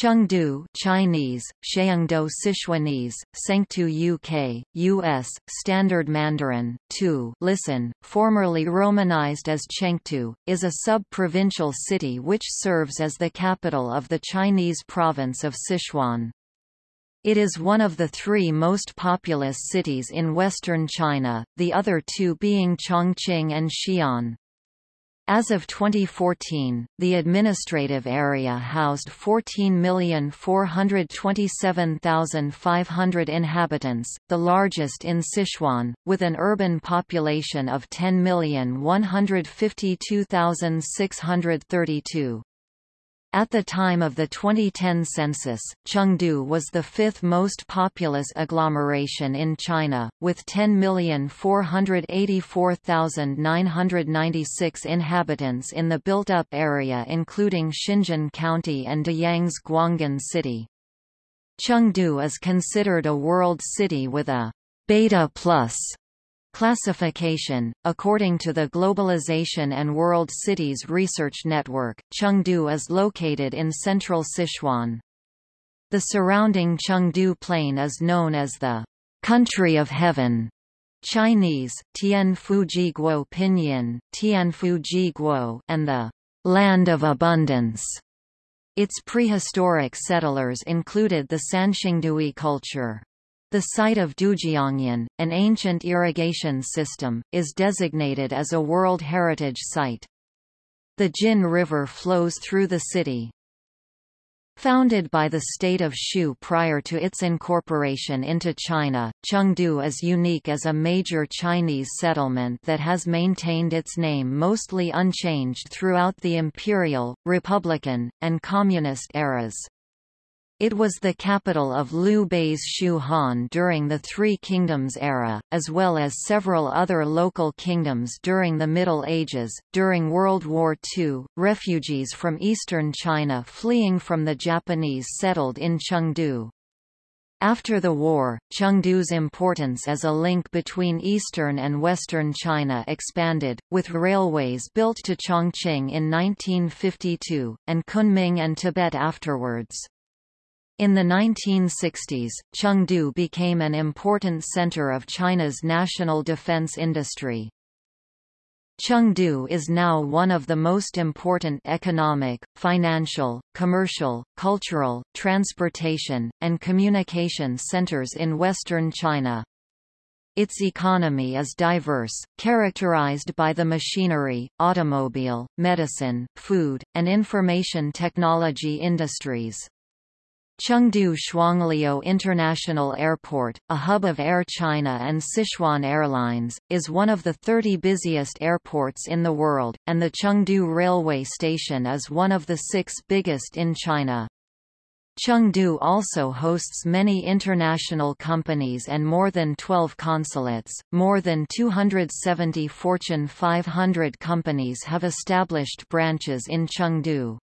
Chengdu Chinese, Sheungdo Sichuanese, Sengtu UK, US, Standard Mandarin, 2 listen, formerly romanized as Chengtu, is a sub-provincial city which serves as the capital of the Chinese province of Sichuan. It is one of the three most populous cities in western China, the other two being Chongqing and Xi'an. As of 2014, the administrative area housed 14,427,500 inhabitants, the largest in Sichuan, with an urban population of 10,152,632. At the time of the 2010 census, Chengdu was the fifth most populous agglomeration in China, with 10,484,996 inhabitants in the built-up area including Xinjin County and Deyang's Guanghan City. Chengdu is considered a world city with a beta plus Classification According to the Globalization and World Cities Research Network, Chengdu is located in central Sichuan. The surrounding Chengdu Plain is known as the Country of Heaven. Chinese, Tianfu Guo Pinyin, Tianfu Guo, and the Land of Abundance. Its prehistoric settlers included the Sanxingdui culture. The site of Dujiangyan, an ancient irrigation system, is designated as a World Heritage Site. The Jin River flows through the city. Founded by the state of Shu prior to its incorporation into China, Chengdu is unique as a major Chinese settlement that has maintained its name mostly unchanged throughout the imperial, republican, and communist eras. It was the capital of Liu Bei's Shu Han during the Three Kingdoms era, as well as several other local kingdoms during the Middle Ages. During World War II, refugees from eastern China fleeing from the Japanese settled in Chengdu. After the war, Chengdu's importance as a link between eastern and western China expanded, with railways built to Chongqing in 1952, and Kunming and Tibet afterwards. In the 1960s, Chengdu became an important center of China's national defense industry. Chengdu is now one of the most important economic, financial, commercial, cultural, transportation, and communication centers in western China. Its economy is diverse, characterized by the machinery, automobile, medicine, food, and information technology industries. Chengdu Shuangliu International Airport, a hub of Air China and Sichuan Airlines, is one of the 30 busiest airports in the world, and the Chengdu Railway Station is one of the six biggest in China. Chengdu also hosts many international companies and more than 12 consulates. More than 270 Fortune 500 companies have established branches in Chengdu.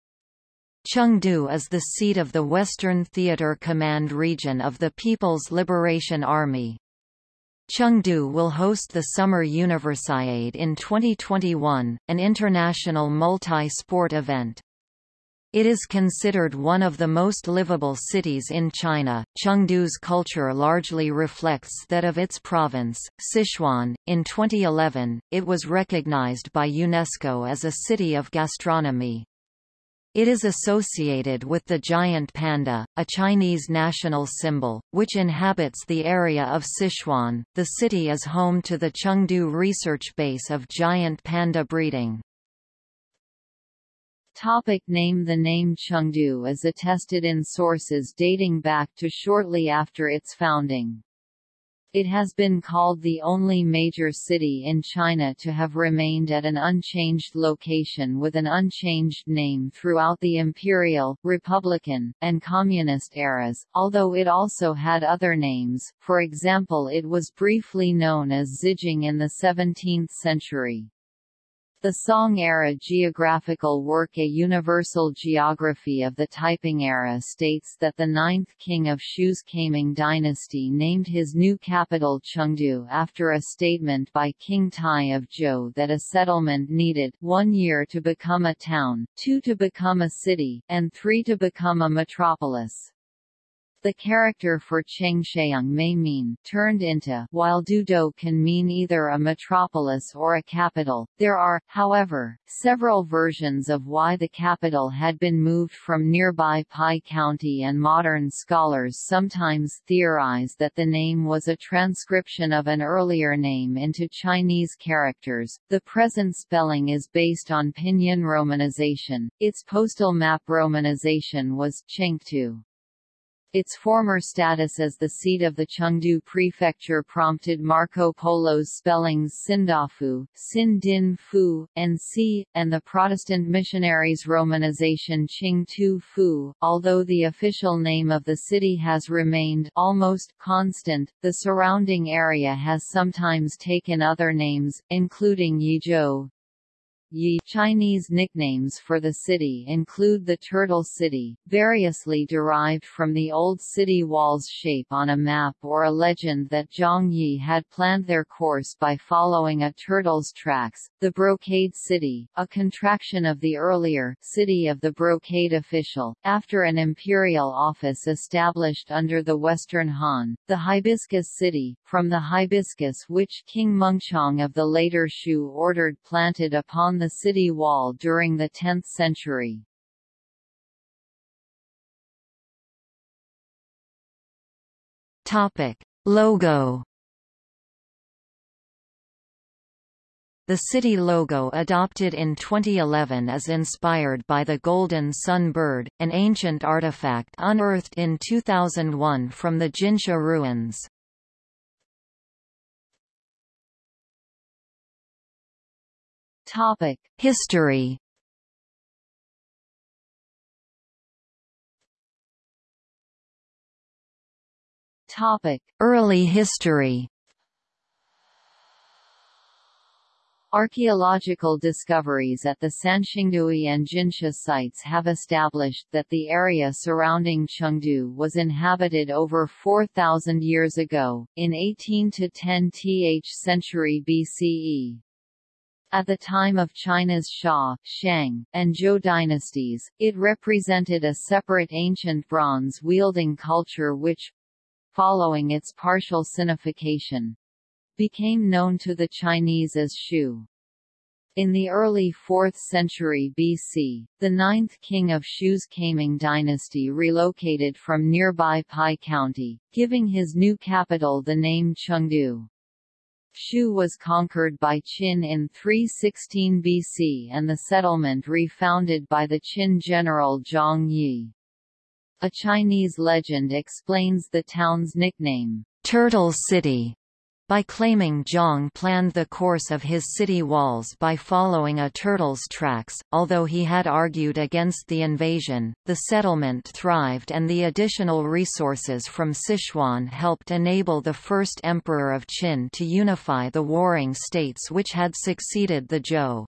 Chengdu is the seat of the Western Theater Command region of the People's Liberation Army. Chengdu will host the Summer Universiade in 2021, an international multi-sport event. It is considered one of the most livable cities in China. Chengdu's culture largely reflects that of its province, Sichuan. In 2011, it was recognized by UNESCO as a city of gastronomy. It is associated with the giant panda, a Chinese national symbol, which inhabits the area of Sichuan. The city is home to the Chengdu research base of giant panda breeding. Topic name The name Chengdu is attested in sources dating back to shortly after its founding. It has been called the only major city in China to have remained at an unchanged location with an unchanged name throughout the imperial, republican, and communist eras, although it also had other names, for example it was briefly known as Zijing in the 17th century. The Song-era geographical work A Universal Geography of the Taiping Era states that the ninth king of Shu's Kaiming dynasty named his new capital Chengdu after a statement by King Tai of Zhou that a settlement needed one year to become a town, two to become a city, and three to become a metropolis. The character for Sheung may mean turned into, while Dudo can mean either a metropolis or a capital. There are, however, several versions of why the capital had been moved from nearby Pi County and modern scholars sometimes theorize that the name was a transcription of an earlier name into Chinese characters. The present spelling is based on Pinyin romanization. Its postal map romanization was Chengtu. Its former status as the seat of the Chengdu prefecture prompted Marco Polo's spellings Sindafu, Sin Din Fu, and Si, and the Protestant missionaries' romanization Qing Tu Fu. Although the official name of the city has remained almost constant, the surrounding area has sometimes taken other names, including Yizhou, Yi Chinese nicknames for the city include the Turtle City, variously derived from the old city wall's shape on a map or a legend that Zhang Yi had planned their course by following a turtle's tracks, the Brocade City, a contraction of the earlier City of the Brocade official, after an imperial office established under the Western Han, the Hibiscus City, from the hibiscus which King Mengchong of the later Shu ordered planted upon the city wall during the 10th century. Topic. Logo The city logo adopted in 2011 is inspired by the golden sun bird, an ancient artifact unearthed in 2001 from the Jinsha ruins. Topic: History. Topic: Early history. Archaeological discoveries at the Sanxingdui and Jinsha sites have established that the area surrounding Chengdu was inhabited over 4,000 years ago, in 18 to 10th century BCE. At the time of China's Xia, Shang, and Zhou dynasties, it represented a separate ancient bronze-wielding culture which—following its partial sinification, became known to the Chinese as Shu. In the early 4th century BC, the ninth king of Shu's Kaiming dynasty relocated from nearby Pi County, giving his new capital the name Chengdu. Shu was conquered by Qin in 316 BC and the settlement refounded by the Qin general Zhang Yi. A Chinese legend explains the town's nickname, Turtle City, by claiming Zhang planned the course of his city walls by following a turtle's tracks. Although he had argued against the invasion, the settlement thrived and the additional resources from Sichuan helped enable the first emperor of Qin to unify the warring states which had succeeded the Zhou.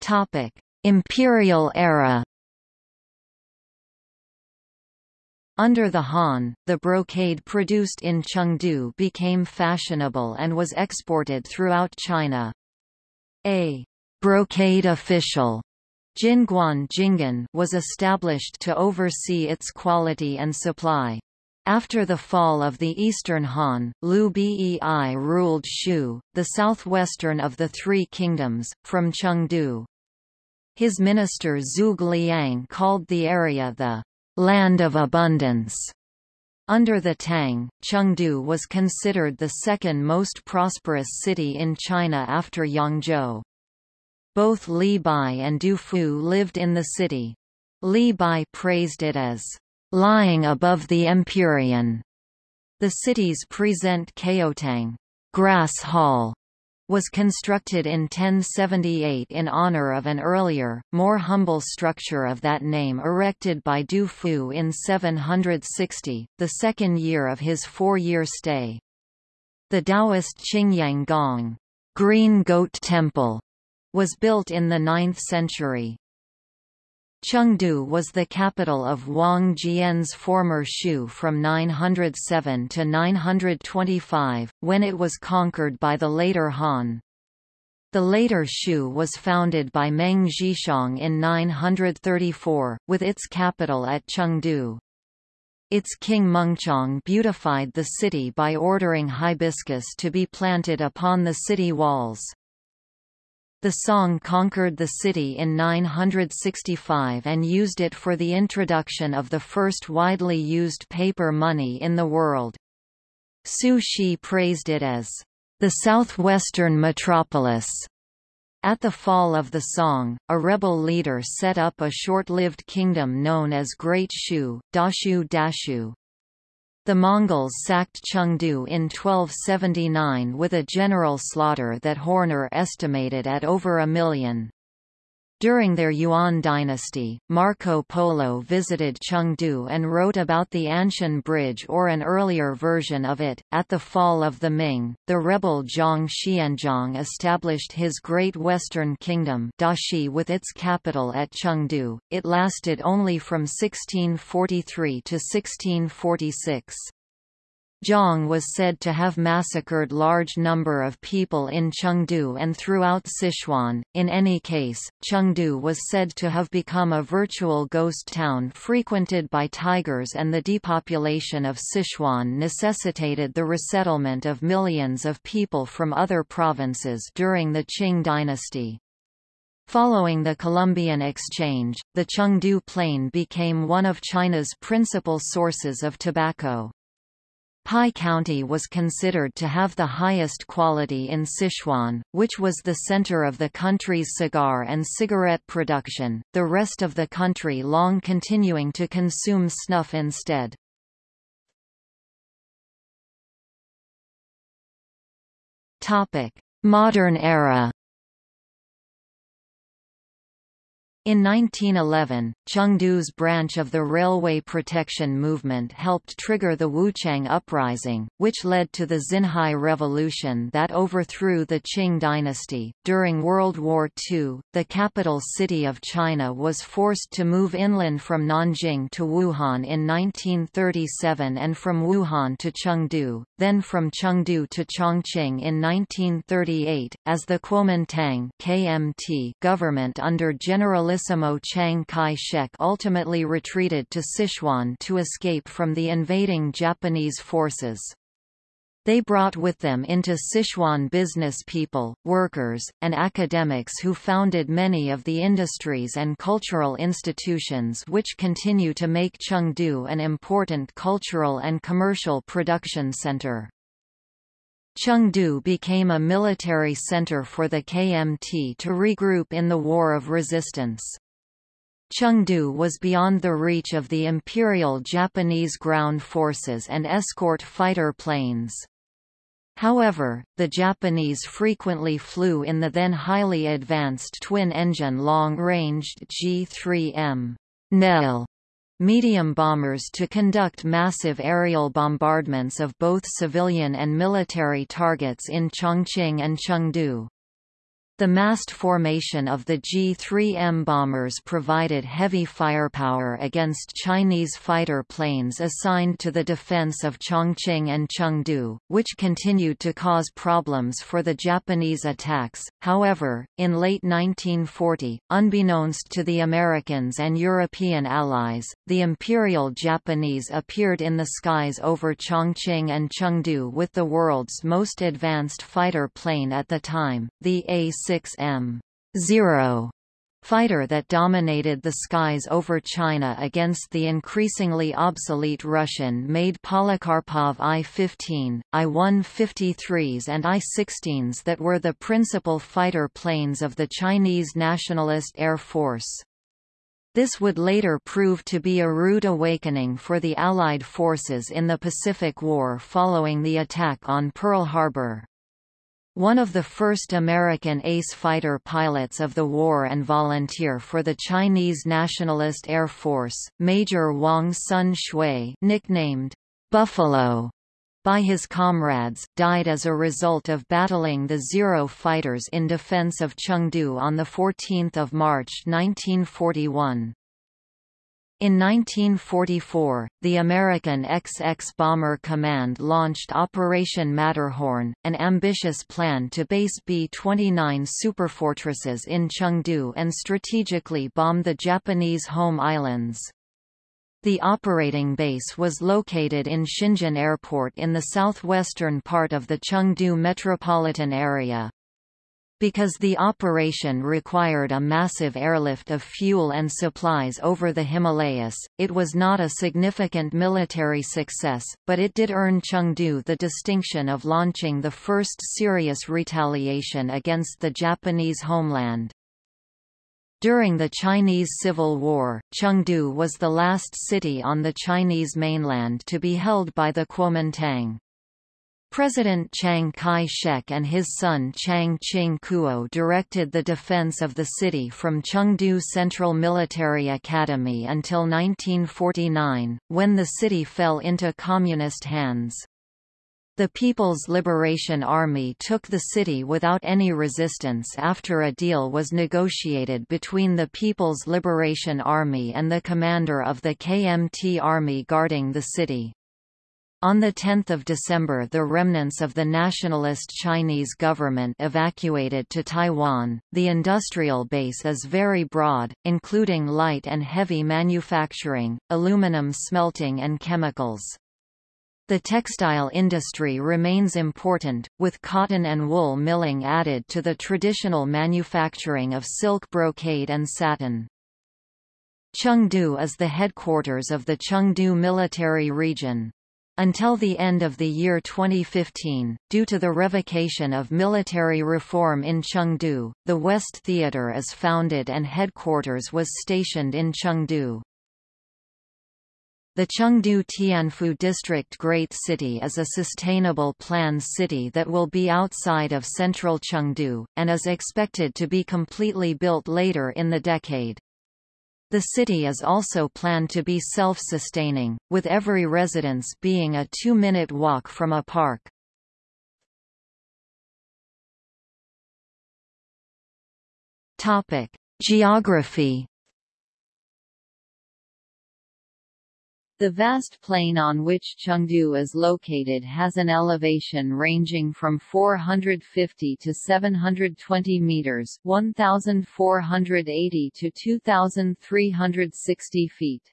Topic: Imperial era Under the Han, the brocade produced in Chengdu became fashionable and was exported throughout China. A brocade official Jinguan Jingan was established to oversee its quality and supply. After the fall of the Eastern Han, Liu Bei ruled Shu, the southwestern of the Three Kingdoms, from Chengdu. His minister Zhuge Liang called the area the land of abundance. Under the Tang, Chengdu was considered the second most prosperous city in China after Yangzhou. Both Li Bai and Du Fu lived in the city. Li Bai praised it as lying above the Empyrean. The city's present Caotang grass hall was constructed in 1078 in honor of an earlier, more humble structure of that name erected by Du Fu in 760, the second year of his four-year stay. The Taoist Qingyang Gong Green Goat Temple was built in the 9th century. Chengdu was the capital of Wang Jian's former Shu from 907 to 925, when it was conquered by the later Han. The later Shu was founded by Meng Zhixiang in 934, with its capital at Chengdu. Its king Mengchong beautified the city by ordering hibiscus to be planted upon the city walls. The Song conquered the city in 965 and used it for the introduction of the first widely used paper money in the world. Su Shi praised it as the southwestern metropolis. At the fall of the Song, a rebel leader set up a short-lived kingdom known as Great Shu, Dashu Dashu. The Mongols sacked Chengdu in 1279 with a general slaughter that Horner estimated at over a million. During their Yuan dynasty, Marco Polo visited Chengdu and wrote about the Anshun Bridge or an earlier version of it. At the fall of the Ming, the rebel Zhang Xianzhong established his Great Western Kingdom Dashi with its capital at Chengdu. It lasted only from 1643 to 1646. Zhang was said to have massacred large number of people in Chengdu and throughout Sichuan. In any case, Chengdu was said to have become a virtual ghost town frequented by tigers and the depopulation of Sichuan necessitated the resettlement of millions of people from other provinces during the Qing dynasty. Following the Columbian Exchange, the Chengdu Plain became one of China's principal sources of tobacco. Pi County was considered to have the highest quality in Sichuan, which was the center of the country's cigar and cigarette production, the rest of the country long continuing to consume snuff instead. Modern era In 1911, Chengdu's branch of the railway protection movement helped trigger the Wuchang Uprising, which led to the Xinhai Revolution that overthrew the Qing dynasty. During World War II, the capital city of China was forced to move inland from Nanjing to Wuhan in 1937 and from Wuhan to Chengdu, then from Chengdu to Chongqing in 1938, as the Kuomintang KMT government under General Generalissimo Chiang Kai-shek ultimately retreated to Sichuan to escape from the invading Japanese forces. They brought with them into Sichuan business people, workers, and academics who founded many of the industries and cultural institutions which continue to make Chengdu an important cultural and commercial production center. Chengdu became a military center for the KMT to regroup in the War of Resistance. Chengdu was beyond the reach of the Imperial Japanese ground forces and escort fighter planes. However, the Japanese frequently flew in the then highly advanced twin-engine long-ranged G-3M Nell medium bombers to conduct massive aerial bombardments of both civilian and military targets in Chongqing and Chengdu. The massed formation of the G-3M bombers provided heavy firepower against Chinese fighter planes assigned to the defense of Chongqing and Chengdu, which continued to cause problems for the Japanese attacks. However, in late 1940, unbeknownst to the Americans and European allies, the Imperial Japanese appeared in the skies over Chongqing and Chengdu with the world's most advanced fighter plane at the time, the A-6 6M-0 fighter that dominated the skies over China against the increasingly obsolete Russian-made Polikarpov I-15, I-153s and I-16s that were the principal fighter planes of the Chinese Nationalist Air Force. This would later prove to be a rude awakening for the Allied forces in the Pacific War following the attack on Pearl Harbor. One of the first American ace fighter pilots of the war and volunteer for the Chinese Nationalist Air Force, Major Wang Sun Shui nicknamed Buffalo, by his comrades, died as a result of battling the Zero fighters in defense of Chengdu on 14 March 1941. In 1944, the American XX Bomber Command launched Operation Matterhorn, an ambitious plan to base B-29 superfortresses in Chengdu and strategically bomb the Japanese home islands. The operating base was located in Shenzhen Airport in the southwestern part of the Chengdu metropolitan area. Because the operation required a massive airlift of fuel and supplies over the Himalayas, it was not a significant military success, but it did earn Chengdu the distinction of launching the first serious retaliation against the Japanese homeland. During the Chinese Civil War, Chengdu was the last city on the Chinese mainland to be held by the Kuomintang. President Chiang Kai-shek and his son Chiang Ching-kuo directed the defense of the city from Chengdu Central Military Academy until 1949, when the city fell into communist hands. The People's Liberation Army took the city without any resistance after a deal was negotiated between the People's Liberation Army and the commander of the KMT Army guarding the city. On 10 December the remnants of the nationalist Chinese government evacuated to Taiwan. The industrial base is very broad, including light and heavy manufacturing, aluminum smelting and chemicals. The textile industry remains important, with cotton and wool milling added to the traditional manufacturing of silk brocade and satin. Chengdu is the headquarters of the Chengdu Military Region. Until the end of the year 2015, due to the revocation of military reform in Chengdu, the West Theater is founded and headquarters was stationed in Chengdu. The Chengdu Tianfu District Great City is a sustainable planned city that will be outside of central Chengdu, and is expected to be completely built later in the decade. The city is also planned to be self-sustaining, with every residence being a two-minute walk from a park. Geography The vast plain on which Chengdu is located has an elevation ranging from 450 to 720 meters, 1480 to 2360 feet.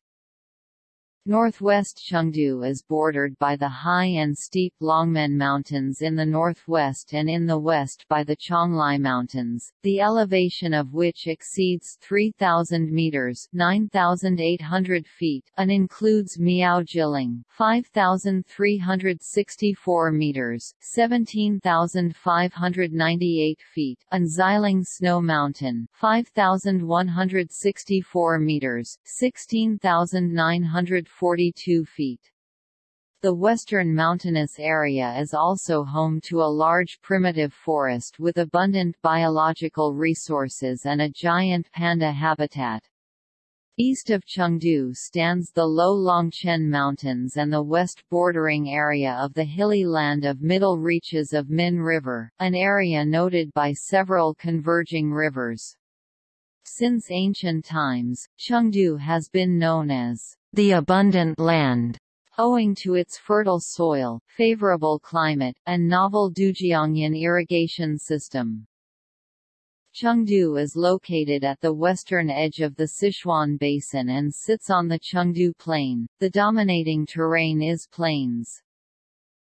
Northwest Chengdu is bordered by the high and steep Longmen Mountains in the northwest and in the west by the Qionglai Mountains, the elevation of which exceeds 3,000 meters 9,800 feet and includes Miaojiling 5,364 meters 17,598 feet and Xiling Snow Mountain 5,164 meters 16,900 42 feet. The western mountainous area is also home to a large primitive forest with abundant biological resources and a giant panda habitat. East of Chengdu stands the low Longquan Mountains and the west bordering area of the hilly land of middle reaches of Min River, an area noted by several converging rivers. Since ancient times, Chengdu has been known as the abundant land, owing to its fertile soil, favorable climate, and novel Dujiangyan irrigation system. Chengdu is located at the western edge of the Sichuan Basin and sits on the Chengdu Plain. The dominating terrain is plains.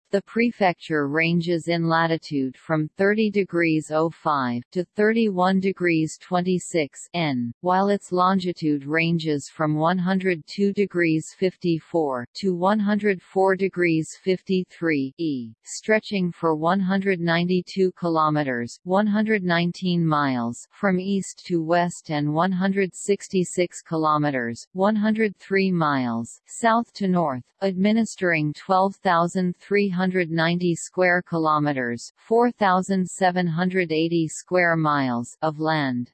The prefecture ranges in latitude from 30 degrees 05 to 31 degrees 26 N, while its longitude ranges from 102 degrees 54 to 104 degrees 53 E, stretching for 192 kilometers (119 miles) from east to west and 166 kilometers (103 miles) south to north, administering 12,300 390 square kilometers, 4780 square miles of land.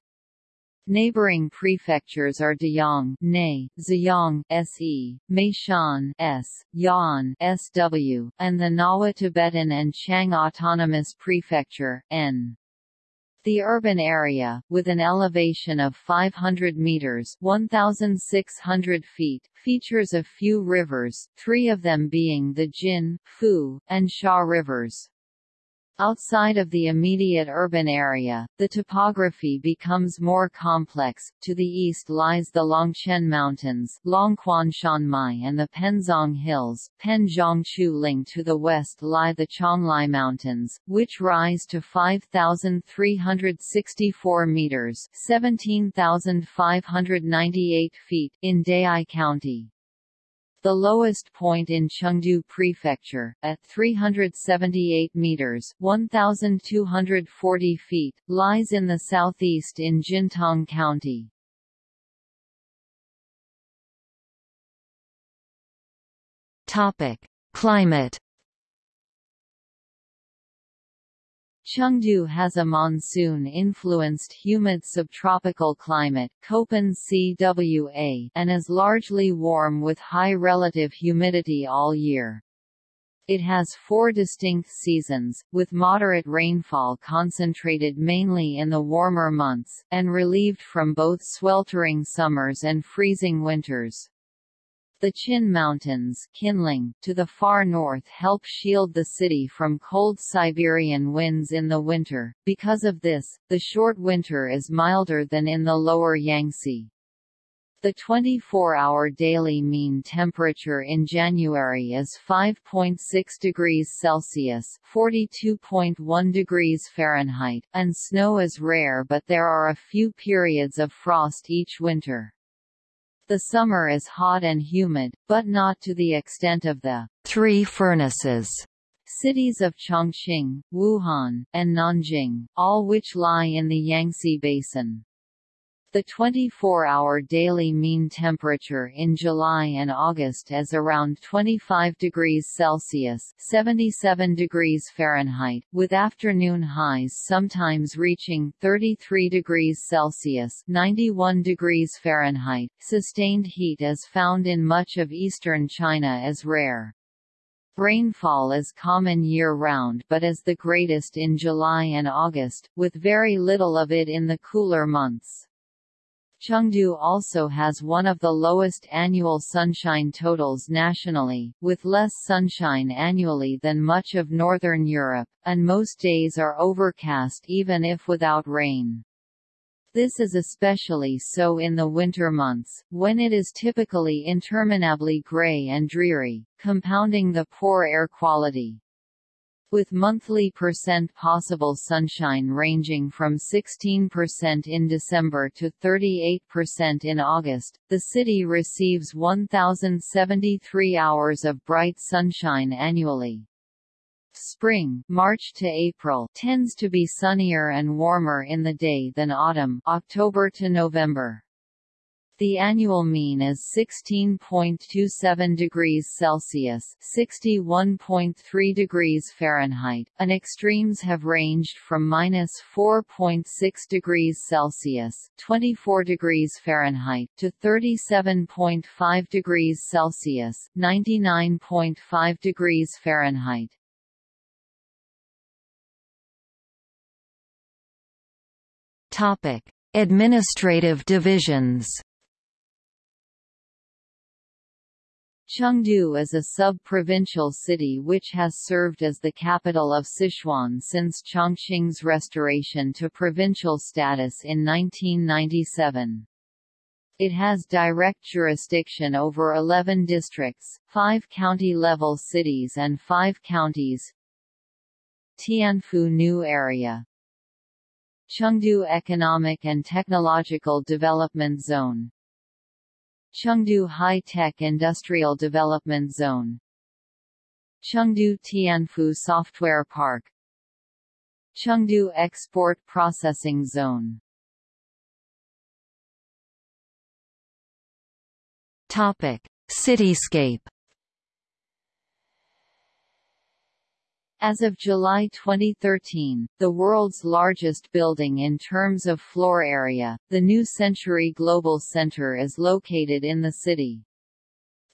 Neighboring prefectures are Deyang, Ne, Ziyang, Se, Meishan, S, Ya'an, Sw, and the Ngawa Tibetan and Qiang Autonomous Prefecture, N. The urban area, with an elevation of 500 meters (1,600 feet), features a few rivers, three of them being the Jin, Fu, and Sha rivers. Outside of the immediate urban area, the topography becomes more complex. To the east lies the Longquan Mountains, Longquan Shanmai, and the Penzong Hills. Penjiangchu To the west lie the Qionglai Mountains, which rise to 5,364 meters (17,598 feet) in Dayi County. The lowest point in Chengdu Prefecture, at 378 meters (1,240 feet), lies in the southeast in Jintang County. Topic: Climate Chengdu has a monsoon-influenced humid subtropical climate Köppen CWA and is largely warm with high relative humidity all year. It has four distinct seasons, with moderate rainfall concentrated mainly in the warmer months, and relieved from both sweltering summers and freezing winters. The Qin Mountains Qinling, to the far north help shield the city from cold Siberian winds in the winter, because of this, the short winter is milder than in the lower Yangtze. The 24-hour daily mean temperature in January is 5.6 degrees Celsius (42.1 degrees Fahrenheit), and snow is rare but there are a few periods of frost each winter. The summer is hot and humid, but not to the extent of the Three Furnaces cities of Chongqing, Wuhan, and Nanjing, all which lie in the Yangtze Basin. The 24-hour daily mean temperature in July and August is around 25 degrees Celsius (77 degrees Fahrenheit), with afternoon highs sometimes reaching 33 degrees Celsius (91 degrees Fahrenheit). Sustained heat is found in much of eastern China as rare. Rainfall is common year-round but is the greatest in July and August, with very little of it in the cooler months. Chengdu also has one of the lowest annual sunshine totals nationally, with less sunshine annually than much of northern Europe, and most days are overcast even if without rain. This is especially so in the winter months, when it is typically interminably gray and dreary, compounding the poor air quality with monthly percent possible sunshine ranging from 16% in December to 38% in August. The city receives 1073 hours of bright sunshine annually. Spring March to April tends to be sunnier and warmer in the day than autumn October to November. The annual mean is 16.27 degrees Celsius (61.3 degrees Fahrenheit), and extremes have ranged from minus 4.6 degrees Celsius (24 degrees Fahrenheit) to 37.5 degrees Celsius (99.5 degrees Fahrenheit). Topic: Administrative divisions. Chengdu is a sub-provincial city which has served as the capital of Sichuan since Chongqing's restoration to provincial status in 1997. It has direct jurisdiction over 11 districts, 5 county-level cities and 5 counties. Tianfu New Area. Chengdu Economic and Technological Development Zone Chengdu High-Tech Industrial Development Zone. Chengdu Tianfu Software Park. Chengdu Export Processing Zone. Topic: Cityscape As of July 2013, the world's largest building in terms of floor area, the New Century Global Center is located in the city.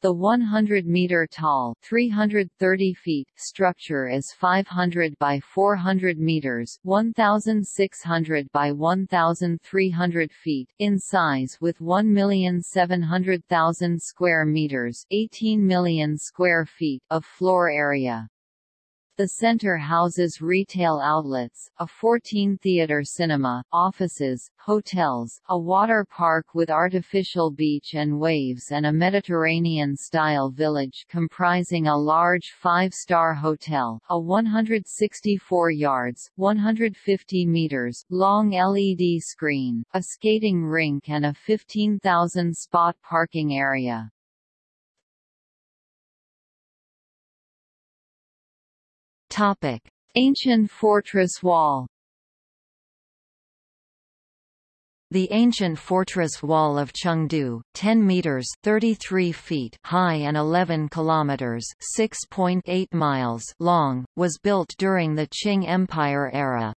The 100-meter-tall (330 feet) structure is 500 by 400 meters (1,600 by 1,300 feet) in size, with 1,700,000 square meters (18 million square feet) of floor area. The center houses retail outlets, a 14-theater cinema, offices, hotels, a water park with artificial beach and waves and a Mediterranean-style village comprising a large five-star hotel, a 164 yards 150 meters long LED screen, a skating rink and a 15,000-spot parking area. Topic: Ancient fortress wall. The ancient fortress wall of Chengdu, 10 meters (33 feet) high and 11 kilometers (6.8 miles) long, was built during the Qing Empire era.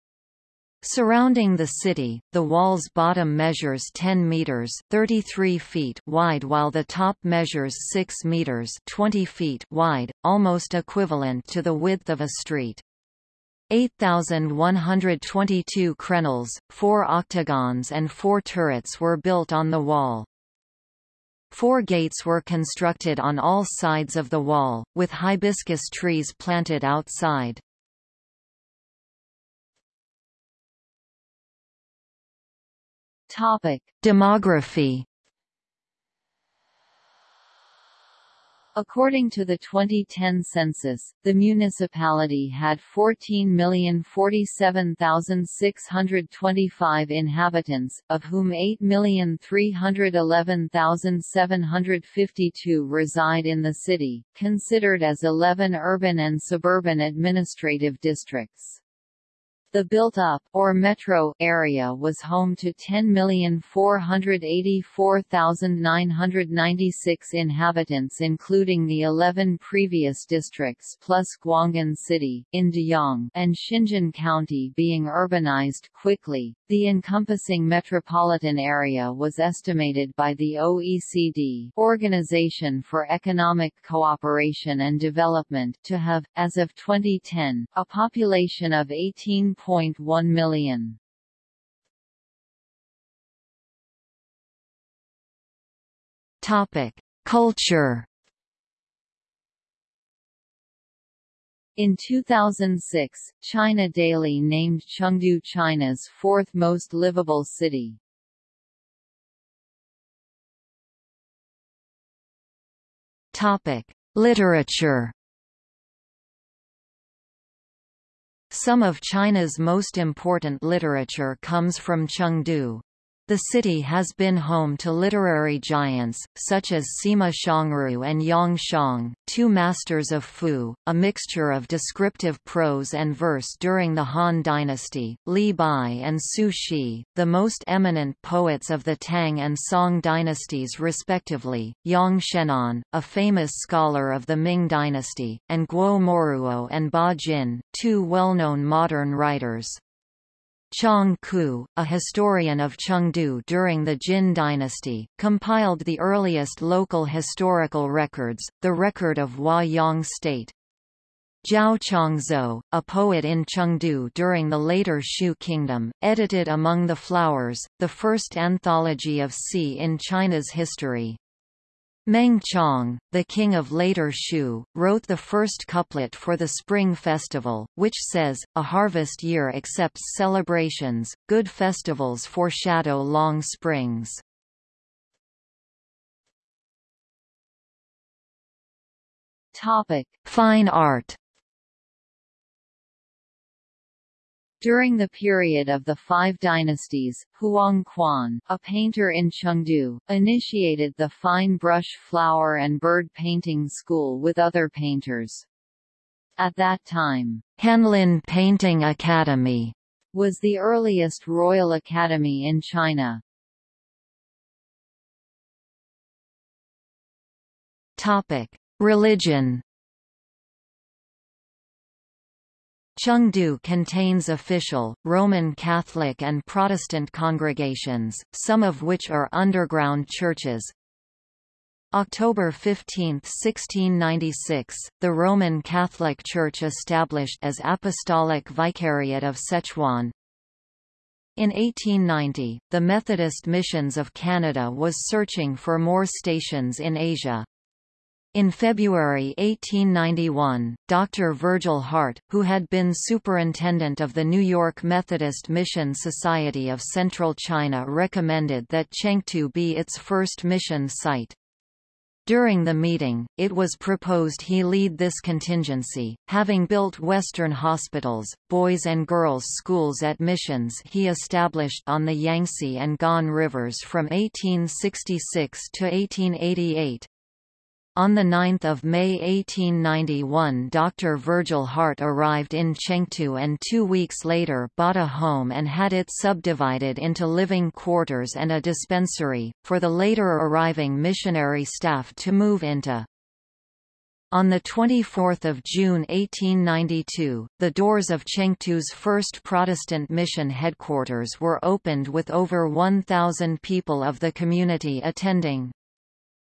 Surrounding the city, the wall's bottom measures 10 meters (33 feet) wide while the top measures 6 meters (20 feet) wide, almost equivalent to the width of a street. 8,122 crenels, four octagons and four turrets were built on the wall. Four gates were constructed on all sides of the wall, with hibiscus trees planted outside. Topic: Demography According to the 2010 census, the municipality had 14,047,625 inhabitants, of whom 8,311,752 reside in the city, considered as 11 urban and suburban administrative districts. The built-up, or metro, area was home to 10,484,996 inhabitants including the 11 previous districts plus Guanghan City, in Deyang, and Xinjin County being urbanized quickly. The encompassing metropolitan area was estimated by the OECD Organization for Economic Cooperation and Development to have, as of 2010, a population of 18 1.1 million. Topic: Culture. In 2006, China Daily named Chengdu China's fourth most livable city. Topic: Literature. Some of China's most important literature comes from Chengdu. The city has been home to literary giants, such as Sima Xiangru and Yang Shang, two masters of Fu, a mixture of descriptive prose and verse during the Han dynasty, Li Bai and Su Shi, the most eminent poets of the Tang and Song dynasties respectively, Yang Shenan, a famous scholar of the Ming dynasty, and Guo Moruo and Ba Jin, two well-known modern writers. Chang Qu, a historian of Chengdu during the Jin dynasty, compiled the earliest local historical records, the record of Huayang state. Zhao Chongzuo, a poet in Chengdu during the later Shu kingdom, edited Among the Flowers, the first anthology of Si in China's history. Meng Chong, the king of later Shu, wrote the first couplet for the Spring Festival, which says, A harvest year accepts celebrations, good festivals foreshadow long springs. Topic. Fine art During the period of the Five Dynasties, Huang Quan, a painter in Chengdu, initiated the fine brush flower and bird painting school with other painters. At that time, Hanlin Painting Academy was the earliest royal academy in China. Topic: Religion Chengdu contains official, Roman Catholic and Protestant congregations, some of which are underground churches. October 15, 1696, the Roman Catholic Church established as Apostolic Vicariate of Sichuan. In 1890, the Methodist Missions of Canada was searching for more stations in Asia. In February 1891, Dr. Virgil Hart, who had been superintendent of the New York Methodist Mission Society of Central China recommended that Chengtu be its first mission site. During the meeting, it was proposed he lead this contingency, having built Western hospitals, boys and girls schools at missions he established on the Yangtze and Gan rivers from 1866 to 1888. On 9 May 1891 Dr. Virgil Hart arrived in Chengtu and two weeks later bought a home and had it subdivided into living quarters and a dispensary, for the later arriving missionary staff to move into. On 24 June 1892, the doors of Chengtu's first Protestant mission headquarters were opened with over 1,000 people of the community attending.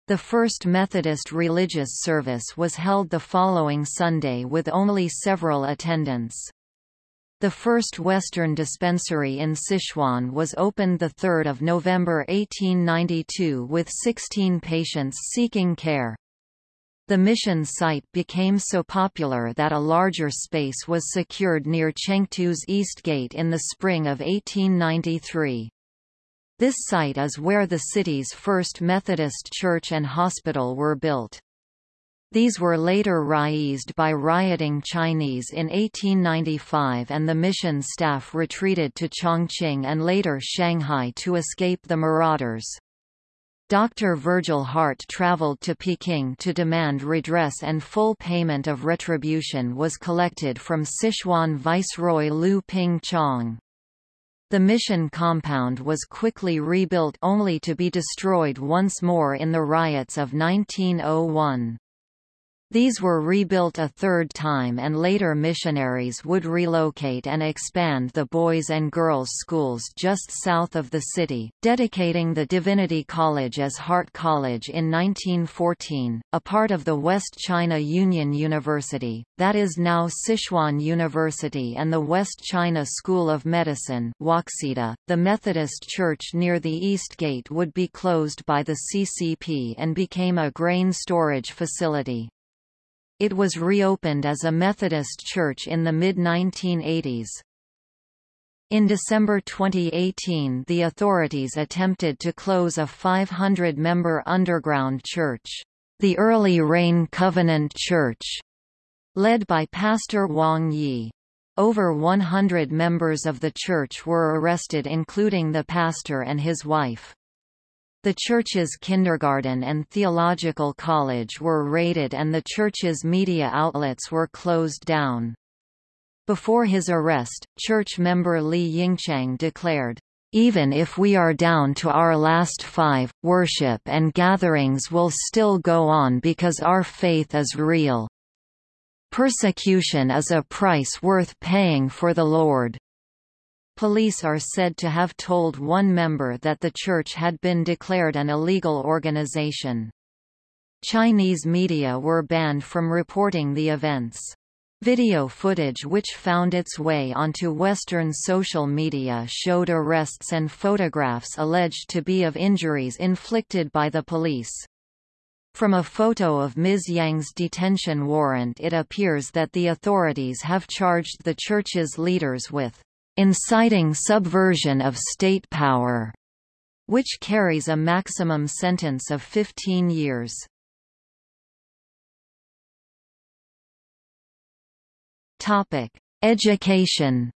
The first Methodist religious service was held the following Sunday with only several attendants. The first Western dispensary in Sichuan was opened 3 November 1892 with 16 patients seeking care. The mission site became so popular that a larger space was secured near Chengtu's East Gate in the spring of 1893. This site is where the city's first Methodist church and hospital were built. These were later razed by rioting Chinese in 1895 and the mission staff retreated to Chongqing and later Shanghai to escape the marauders. Dr. Virgil Hart traveled to Peking to demand redress and full payment of retribution was collected from Sichuan Viceroy Lu Ping Chong. The mission compound was quickly rebuilt only to be destroyed once more in the riots of 1901. These were rebuilt a third time and later missionaries would relocate and expand the boys and girls schools just south of the city, dedicating the Divinity College as Hart College in 1914, a part of the West China Union University, that is now Sichuan University and the West China School of Medicine Waxita. .The Methodist Church near the East Gate would be closed by the CCP and became a grain storage facility. It was reopened as a Methodist church in the mid-1980s. In December 2018 the authorities attempted to close a 500-member underground church, the Early Rain Covenant Church, led by Pastor Wang Yi. Over 100 members of the church were arrested including the pastor and his wife. The church's kindergarten and theological college were raided and the church's media outlets were closed down. Before his arrest, church member Li Yingchang declared, even if we are down to our last five, worship and gatherings will still go on because our faith is real. Persecution is a price worth paying for the Lord. Police are said to have told one member that the church had been declared an illegal organization. Chinese media were banned from reporting the events. Video footage which found its way onto Western social media showed arrests and photographs alleged to be of injuries inflicted by the police. From a photo of Ms. Yang's detention warrant it appears that the authorities have charged the church's leaders with inciting subversion of state power, which carries a maximum sentence of 15 years. Topic: Education.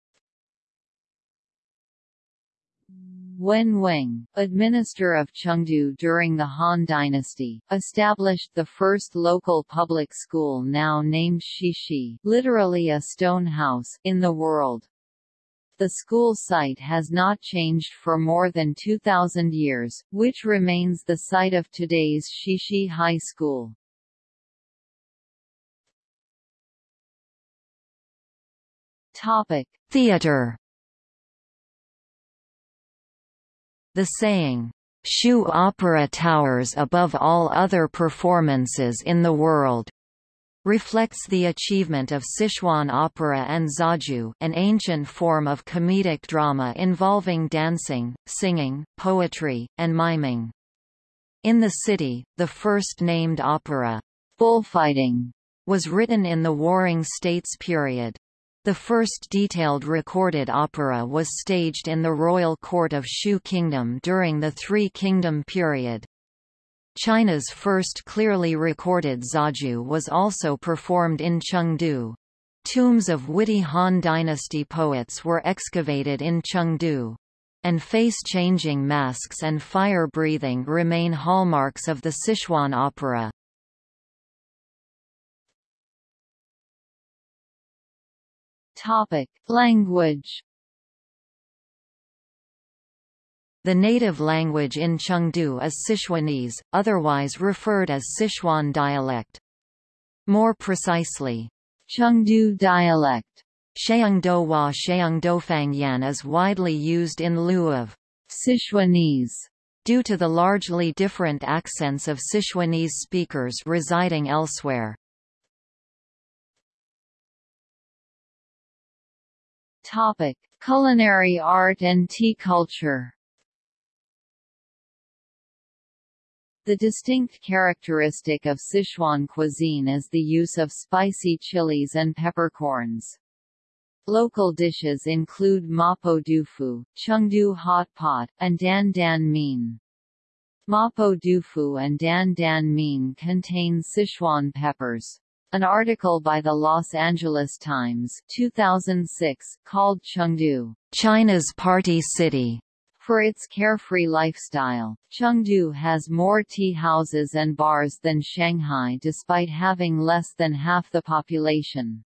Wen Weng, administrator of Chengdu during the Han Dynasty, established the first local public school now named Shishi literally a stone house in the world. The school site has not changed for more than 2,000 years, which remains the site of today's Shishi High School. Topic: Theater The saying, "'Shu opera towers above all other performances in the world' reflects the achievement of Sichuan opera and zaju an ancient form of comedic drama involving dancing, singing, poetry, and miming. In the city, the first named opera, Bullfighting, was written in the Warring States period. The first detailed recorded opera was staged in the royal court of Shu Kingdom during the Three Kingdom period. China's first clearly recorded zaju was also performed in Chengdu. Tombs of witty Han Dynasty poets were excavated in Chengdu. And face-changing masks and fire-breathing remain hallmarks of the Sichuan opera. Topic: Language. The native language in Chengdu is Sichuanese, otherwise referred as Sichuan dialect. More precisely, Chengdu dialect. Sheungdohua Sheungdofangyan is widely used in lieu of Sichuanese due to the largely different accents of Sichuanese speakers residing elsewhere. Topic: Culinary art and tea culture. The distinct characteristic of Sichuan cuisine is the use of spicy chilies and peppercorns. Local dishes include mapo dufu, chengdu hot pot, and dan dan mein. Mapo dufu and dan dan mein contain Sichuan peppers. An article by the Los Angeles Times 2006 called Chengdu, China's Party City, for its carefree lifestyle. Chengdu has more tea houses and bars than Shanghai despite having less than half the population.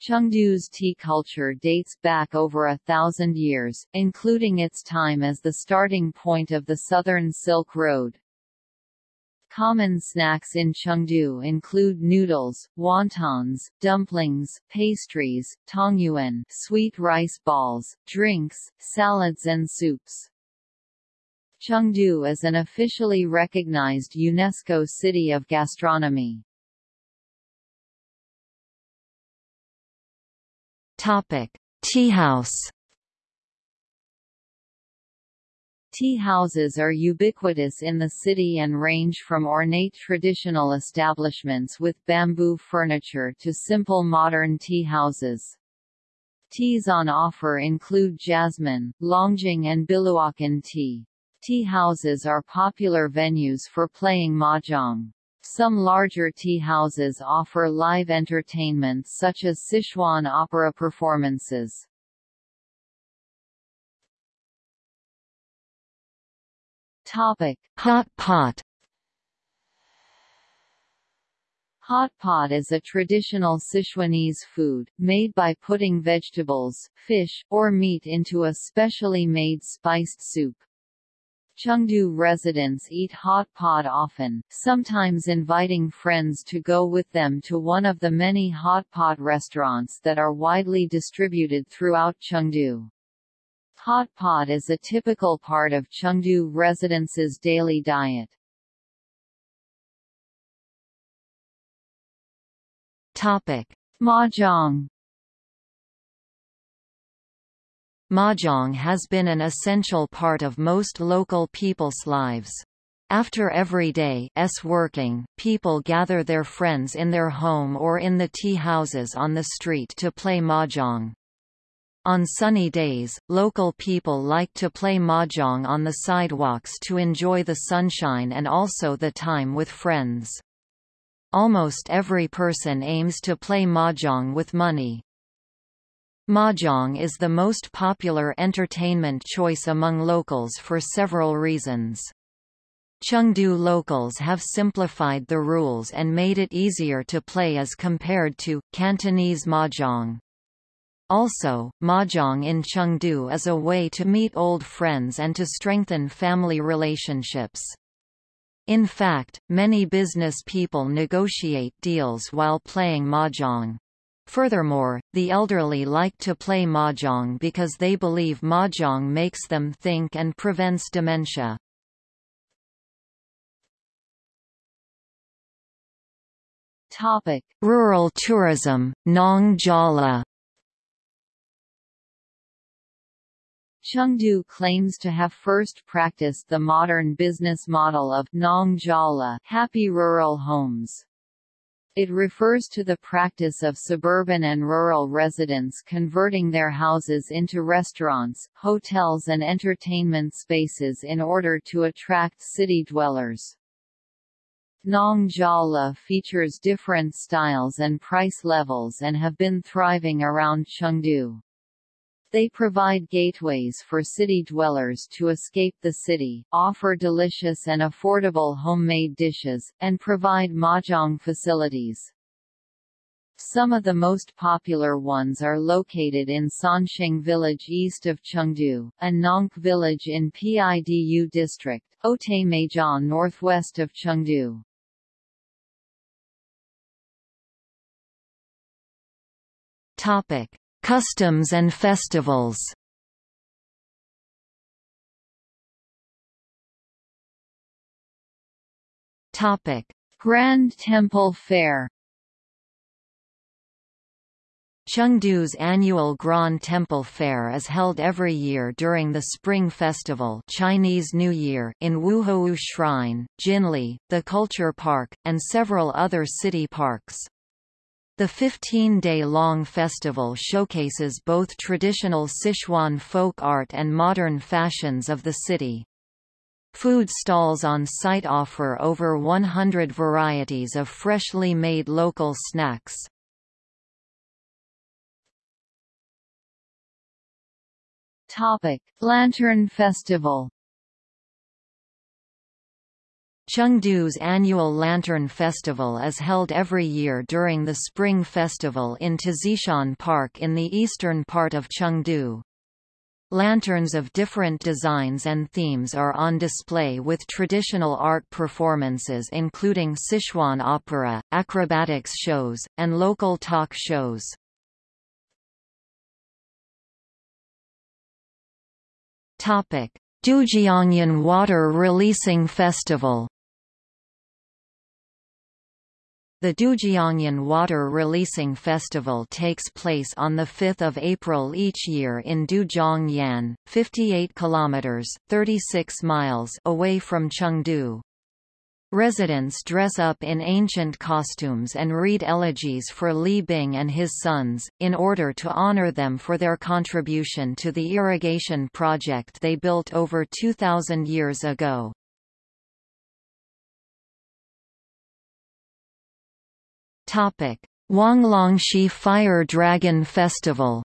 Chengdu's tea culture dates back over a thousand years, including its time as the starting point of the Southern Silk Road. Common snacks in Chengdu include noodles, wontons, dumplings, pastries, tangyuan sweet rice balls, drinks, salads and soups. Chengdu is an officially recognized UNESCO City of Gastronomy. Topic: Tea Tea houses are ubiquitous in the city and range from ornate traditional establishments with bamboo furniture to simple modern tea houses. Teas on offer include jasmine, longjing and biluochun tea. Tea houses are popular venues for playing mahjong. Some larger tea houses offer live entertainment such as Sichuan opera performances. Topic: Hot pot. Hot pot is a traditional Sichuanese food, made by putting vegetables, fish, or meat into a specially made spiced soup. Chengdu residents eat hot pot often, sometimes inviting friends to go with them to one of the many hot pot restaurants that are widely distributed throughout Chengdu. Hot pot is a typical part of Chengdu residents' daily diet. Topic: Mahjong. Mahjong has been an essential part of most local people's lives. After every day's working, people gather their friends in their home or in the tea houses on the street to play mahjong. On sunny days, local people like to play mahjong on the sidewalks to enjoy the sunshine and also the time with friends. Almost every person aims to play mahjong with money. Mahjong is the most popular entertainment choice among locals for several reasons. Chengdu locals have simplified the rules and made it easier to play as compared to Cantonese mahjong. Also, mahjong in Chengdu is a way to meet old friends and to strengthen family relationships. In fact, many business people negotiate deals while playing mahjong. Furthermore, the elderly like to play mahjong because they believe mahjong makes them think and prevents dementia. Topic: Rural tourism, Nong Jala. Chengdu claims to have first practiced the modern business model of Nong Jala, happy rural homes. It refers to the practice of suburban and rural residents converting their houses into restaurants, hotels and entertainment spaces in order to attract city dwellers. Nong Jala features different styles and price levels and have been thriving around Chengdu. They provide gateways for city dwellers to escape the city, offer delicious and affordable homemade dishes, and provide mahjong facilities. Some of the most popular ones are located in Sansheng village east of Chengdu, and Nongke village in Pidu district, Otei northwest of Chengdu. Topic: Customs and festivals Grand Temple Fair. Chengdu's annual Grand Temple Fair is held every year during the Spring Festival Chinese New Year in Wuhou Shrine, Jinli, the Culture Park, and several other city parks. The 15-day-long festival showcases both traditional Sichuan folk art and modern fashions of the city. Food stalls on site offer over 100 varieties of freshly made local snacks. Topic: Lantern Festival Chengdu's annual Lantern Festival is held every year during the Spring Festival in Tazishan Park in the eastern part of Chengdu. Lanterns of different designs and themes are on display with traditional art performances including Sichuan opera, acrobatics shows, and local talk shows. Dujiangyan Water Releasing Festival The Dujiangyan Water Releasing Festival takes place on 5 April each year in Dujiangyan, 58 kilometers (36 miles) away from Chengdu. Residents dress up in ancient costumes and read elegies for Li Bing and his sons, in order to honor them for their contribution to the irrigation project they built over 2,000 years ago. Topic: Huanglongxi Fire Dragon Festival.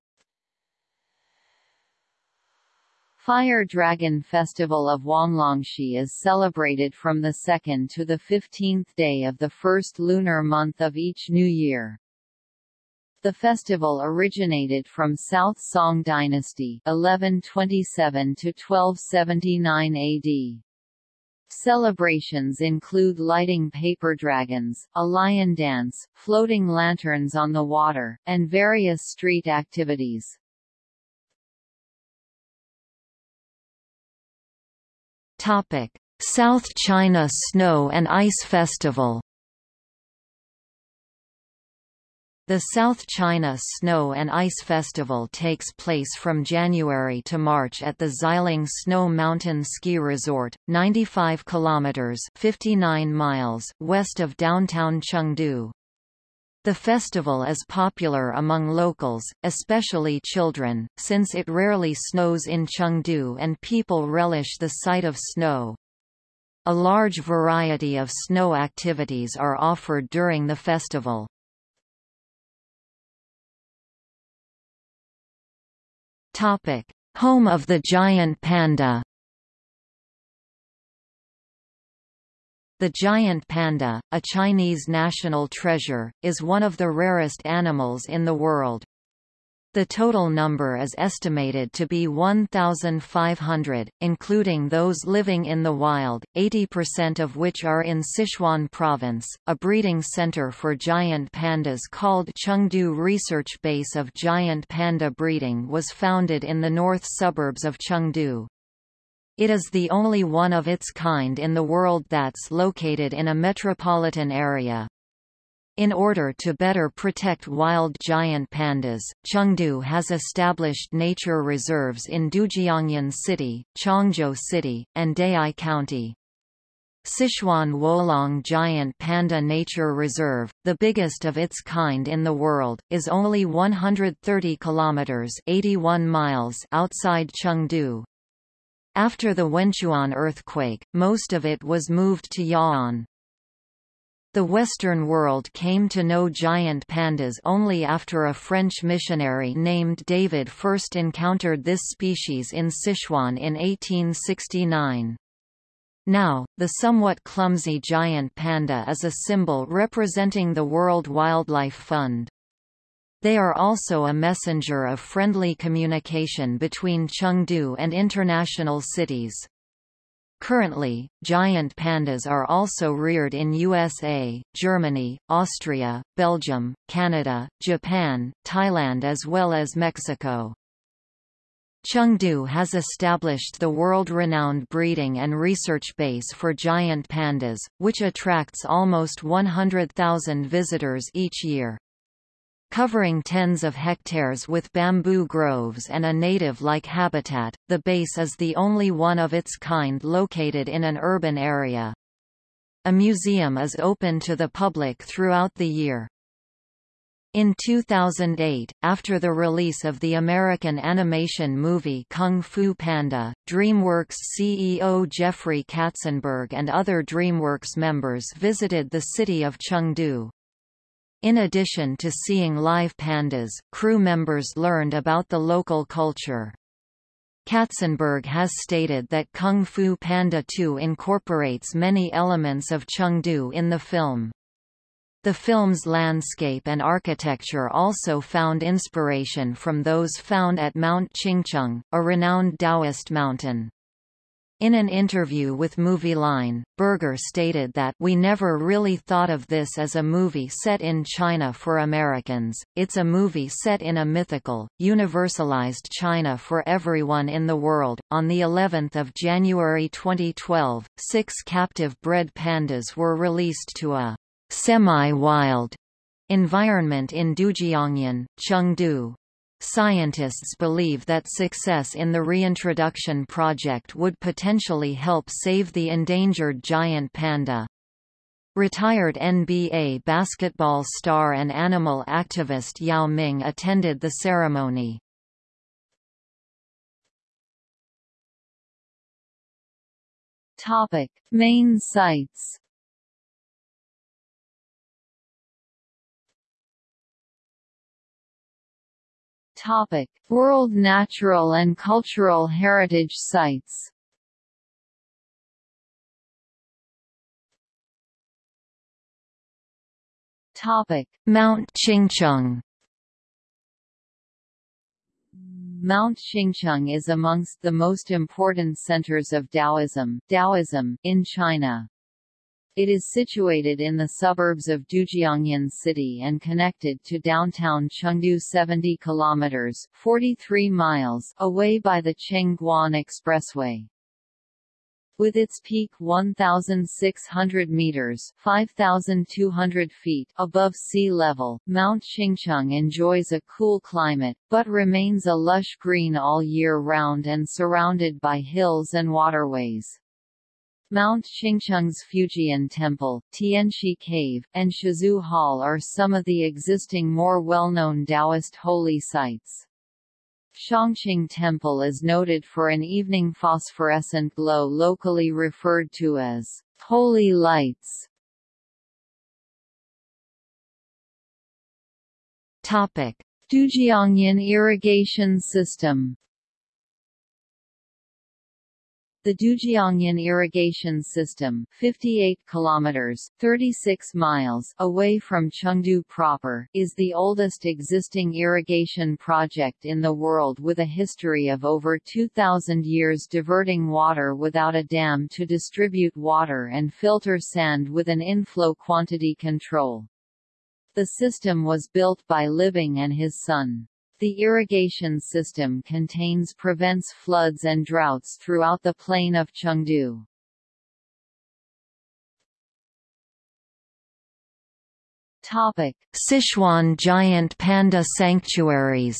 Fire Dragon Festival of Huanglongxi is celebrated from the 2nd to the 15th day of the first lunar month of each new year. The festival originated from South Song Dynasty 1127 to 1279 AD. Celebrations include lighting paper dragons, a lion dance, floating lanterns on the water, and various street activities. South China Snow and Ice Festival The South China Snow and Ice Festival takes place from January to March at the Xiling Snow Mountain Ski Resort, 95 kilometers (59 miles) west of downtown Chengdu. The festival is popular among locals, especially children, since it rarely snows in Chengdu and people relish the sight of snow. A large variety of snow activities are offered during the festival. Topic: Home of the giant panda. The giant panda, a Chinese national treasure, is one of the rarest animals in the world. The total number is estimated to be 1,500, including those living in the wild, 80% of which are in Sichuan province. A breeding center for giant pandas called Chengdu Research Base of Giant Panda Breeding was founded in the north suburbs of Chengdu. It is the only one of its kind in the world that's located in a metropolitan area. In order to better protect wild giant pandas, Chengdu has established nature reserves in Dujiangyan City, Chongzhou City, and Dayi County. Sichuan Wolong Giant Panda Nature Reserve, the biggest of its kind in the world, is only 130 kilometers (81 miles) outside Chengdu. After the Wenchuan earthquake, most of it was moved to Ya'an. The Western world came to know giant pandas only after a French missionary named David first encountered this species in Sichuan in 1869. Now, the somewhat clumsy giant panda is a symbol representing the World Wildlife Fund. They are also a messenger of friendly communication between Chengdu and international cities. Currently, giant pandas are also reared in USA, Germany, Austria, Belgium, Canada, Japan, Thailand as well as Mexico. Chengdu has established the world-renowned breeding and research base for giant pandas, which attracts almost 100,000 visitors each year. Covering tens of hectares with bamboo groves and a native-like habitat, the base is the only one of its kind located in an urban area. A museum is open to the public throughout the year. In 2008, after the release of the American animation movie Kung Fu Panda, DreamWorks CEO Jeffrey Katzenberg and other DreamWorks members visited the city of Chengdu. In addition to seeing live pandas, crew members learned about the local culture. Katzenberg has stated that Kung Fu Panda 2 incorporates many elements of Chengdu in the film. The film's landscape and architecture also found inspiration from those found at Mount Qingcheng, a renowned Taoist mountain. In an interview with Movieline, Berger stated that we never really thought of this as a movie set in China for Americans, it's a movie set in a mythical, universalized China for everyone in the world. On the 11th of January 2012, six captive bred pandas were released to a semi-wild environment in Dujiangyan, Chengdu. Scientists believe that success in the reintroduction project would potentially help save the endangered giant panda. Retired NBA basketball star and animal activist Yao Ming attended the ceremony. Topic: Main sites. Topic: World Natural and Cultural Heritage Sites. Topic: Mount Qingcheng. Mount Qingcheng is amongst the most important centers of Taoism, Taoism in China. It is situated in the suburbs of Dujiangyan City and connected to downtown Chengdu 70 kilometers (43 miles) away by the Chengguan Expressway. With its peak 1,600 meters (5,200 feet) above sea level, Mount Qingcheng enjoys a cool climate, but remains a lush green all year round and surrounded by hills and waterways. Mount Qingcheng's Fujian Temple, Tianshi Cave, and Shizhu Hall are some of the existing more well-known Taoist holy sites. Shangqing Temple is noted for an evening phosphorescent glow locally referred to as holy lights. Topic: Dujiangyan irrigation system The Dujiangyan irrigation system, 58 kilometers (36 miles) away from Chengdu proper, is the oldest existing irrigation project in the world with a history of over 2000 years diverting water without a dam to distribute water and filter sand with an inflow quantity control. The system was built by Li Bing and his son. The irrigation system contains prevents floods and droughts throughout the plain of Chengdu. Topic: Sichuan giant panda sanctuaries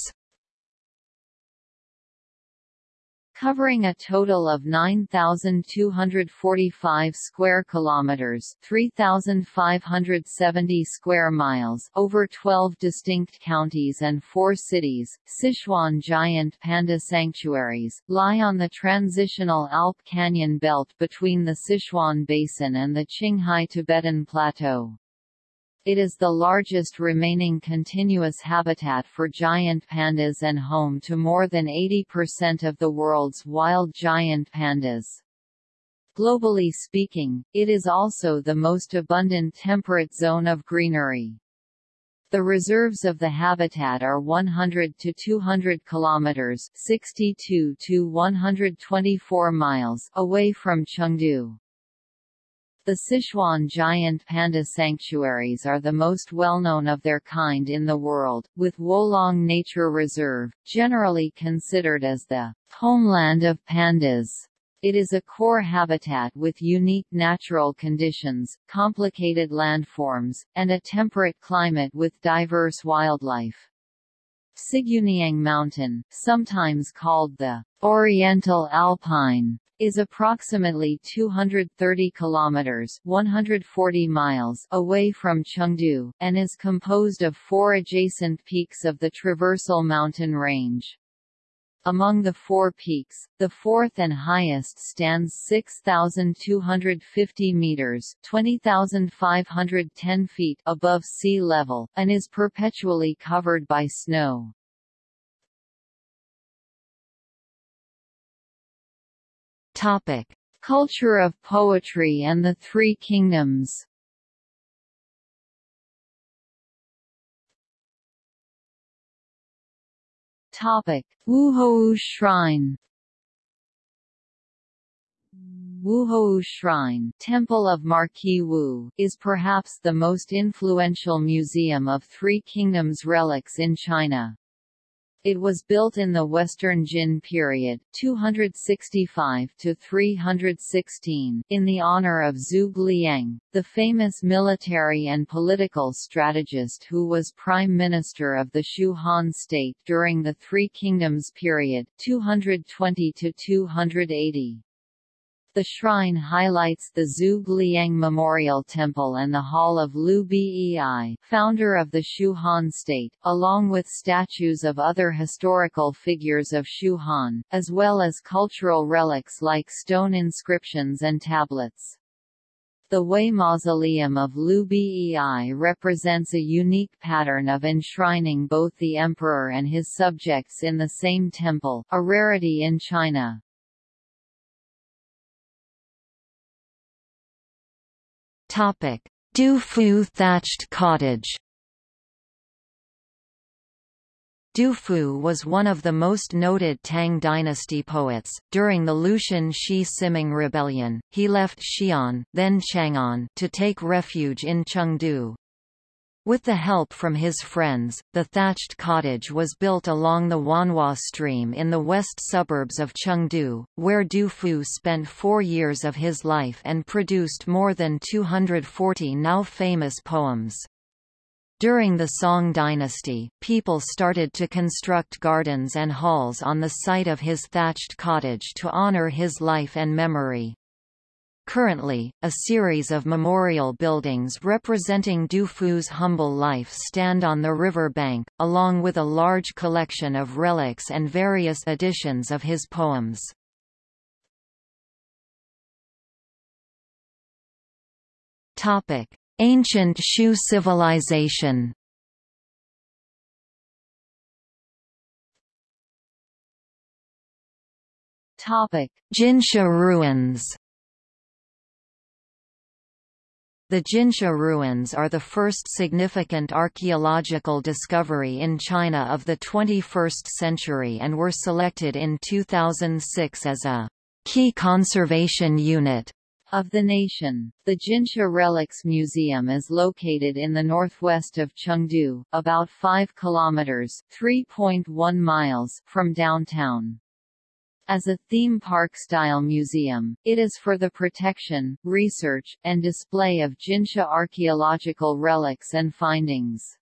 covering a total of 9245 square kilometers, 3570 square miles, over 12 distinct counties and 4 cities. Sichuan giant panda sanctuaries lie on the transitional Alp Canyon belt between the Sichuan Basin and the Qinghai Tibetan Plateau. It is the largest remaining continuous habitat for giant pandas and home to more than 80% of the world's wild giant pandas. Globally speaking, it is also the most abundant temperate zone of greenery. The reserves of the habitat are 100 to 200 kilometers, 62 to 124 miles away from Chengdu. The Sichuan giant panda sanctuaries are the most well-known of their kind in the world, with Wolong Nature Reserve, generally considered as the homeland of pandas. It is a core habitat with unique natural conditions, complicated landforms, and a temperate climate with diverse wildlife. Siguniang Mountain, sometimes called the Oriental Alpine, is approximately 230 kilometers (140 miles) away from Chengdu and is composed of four adjacent peaks of the Traversal mountain range. Among the four peaks, the fourth and highest stands 6,250 meters (20,510 feet) above sea level, and is perpetually covered by snow. Topic: Culture of poetry and the Three Kingdoms. Topic: Wuhou Shrine. Wuhou Shrine Temple of Marquis Wu is perhaps the most influential museum of Three Kingdoms relics in China. It was built in the Western Jin period 265 to 316 in the honor of Zhuge Liang, the famous military and political strategist who was prime minister of the Shu Han state during the Three Kingdoms period 220 to 280. The shrine highlights the Zhuge Liang Memorial Temple and the Hall of Liu Bei, founder of the Shu Han state, along with statues of other historical figures of Shu Han, as well as cultural relics like stone inscriptions and tablets. The Wei Mausoleum of Liu Bei represents a unique pattern of enshrining both the emperor and his subjects in the same temple, a rarity in China. Topic: Du Fu thatched cottage. Du Fu was one of the most noted Tang dynasty poets. During the Lushan Shi Siming rebellion, he left Xi'an, then Chang'an, to take refuge in Chengdu. With the help from his friends, the thatched cottage was built along the Wanhua stream in the west suburbs of Chengdu, where Du Fu spent four years of his life and produced more than 240 now famous poems. During the Song dynasty, people started to construct gardens and halls on the site of his thatched cottage to honor his life and memory. Currently, a series of memorial buildings representing Du Fu's humble life stand on the river bank, along with a large collection of relics and various editions of his poems. Ancient Shu civilization Topic: Jinsha ruins. The Jinsha ruins are the first significant archaeological discovery in China of the 21st century and were selected in 2006 as a key conservation unit of the nation. The Jinsha Relics Museum is located in the northwest of Chengdu, about 5 kilometers (3.1 miles) from downtown. As a theme park-style museum, it is for the protection, research, and display of Jinsha archaeological relics and findings.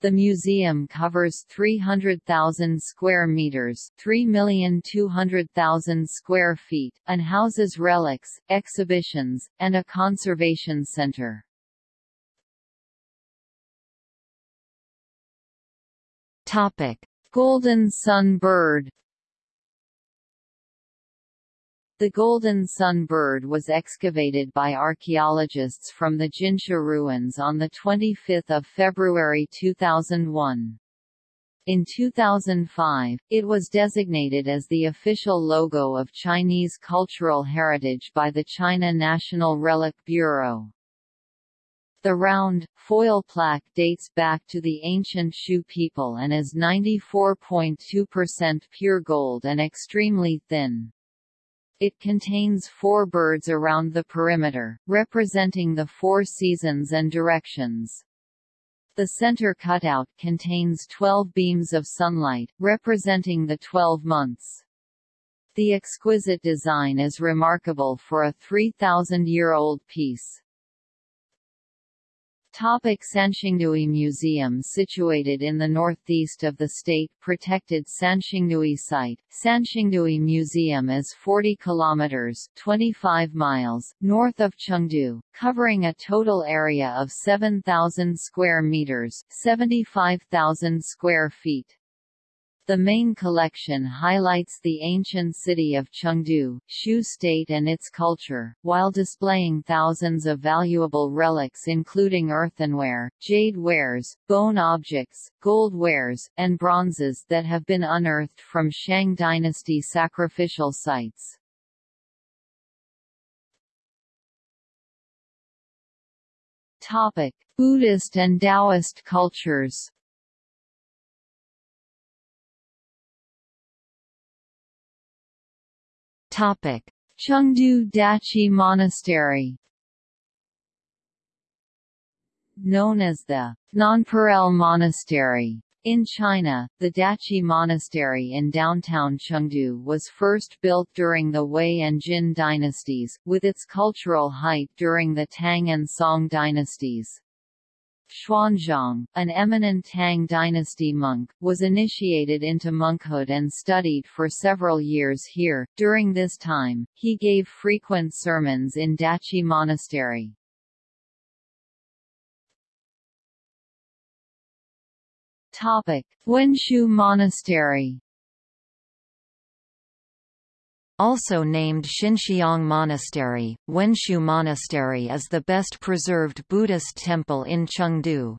The museum covers 300,000 square meters, 3,200,000 square feet, and houses relics, exhibitions, and a conservation center. Topic: Golden sun bird the golden sun bird was excavated by archaeologists from the Jinsha ruins on 25 February 2001. In 2005, it was designated as the official logo of Chinese cultural heritage by the China National Relic Bureau. The round, foil plaque dates back to the ancient Shu people and is 94.2% pure gold and extremely thin. It contains four birds around the perimeter, representing the four seasons and directions. The center cutout contains 12 beams of sunlight, representing the 12 months. The exquisite design is remarkable for a 3,000-year-old piece. Topic Sanxingdui Museum Situated in the northeast of the state-protected Sanxingdui site, Sanxingdui Museum is 40 kilometers 25 miles north of Chengdu, covering a total area of 7,000 square meters 75,000 square feet. The main collection highlights the ancient city of Chengdu, Shu state and its culture, while displaying thousands of valuable relics including earthenware, jade wares, bone objects, gold wares, and bronzes that have been unearthed from Shang dynasty sacrificial sites. Buddhist and Taoist cultures Topic: Chengdu Dachi Monastery. Known as the Nonpareil Monastery. In China, the Dachi Monastery in downtown Chengdu was first built during the Wei and Jin dynasties, with its cultural height during the Tang and Song dynasties. Xuanzang, an eminent Tang dynasty monk, was initiated into monkhood and studied for several years here. During this time, he gave frequent sermons in Dachi Monastery. Topic: Wenshu Monastery also named Xinxiang Monastery, Wenshu Monastery is the best preserved Buddhist temple in Chengdu.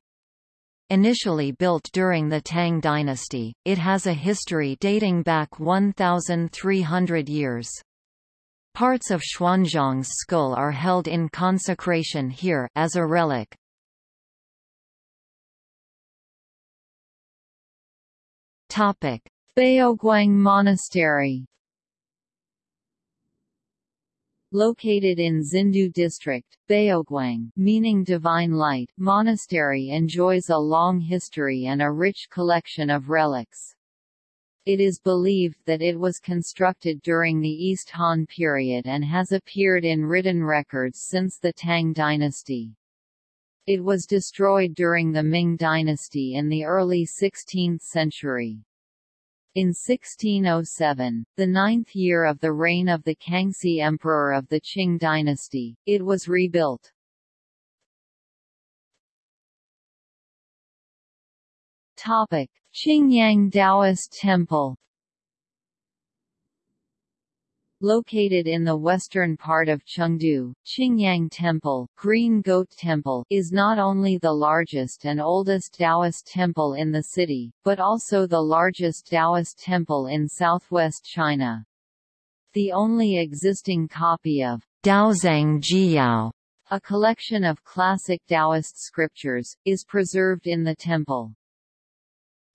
Initially built during the Tang dynasty, it has a history dating back 1,300 years. Parts of Xuanzang's skull are held in consecration here as a relic. Topic: Baoguang Monastery Located in Xindu District, Baoguang meaning Divine Light Monastery enjoys a long history and a rich collection of relics. It is believed that it was constructed during the East Han period and has appeared in written records since the Tang dynasty. It was destroyed during the Ming dynasty in the early 16th century. In 1607, the ninth year of the reign of the Kangxi Emperor of the Qing dynasty, it was rebuilt. Qingyang Taoist Temple Located in the western part of Chengdu, Qingyang Temple, Green Goat Temple is not only the largest and oldest Taoist temple in the city, but also the largest Taoist temple in southwest China. The only existing copy of Daozang Jiyao, a collection of classic Taoist scriptures, is preserved in the temple.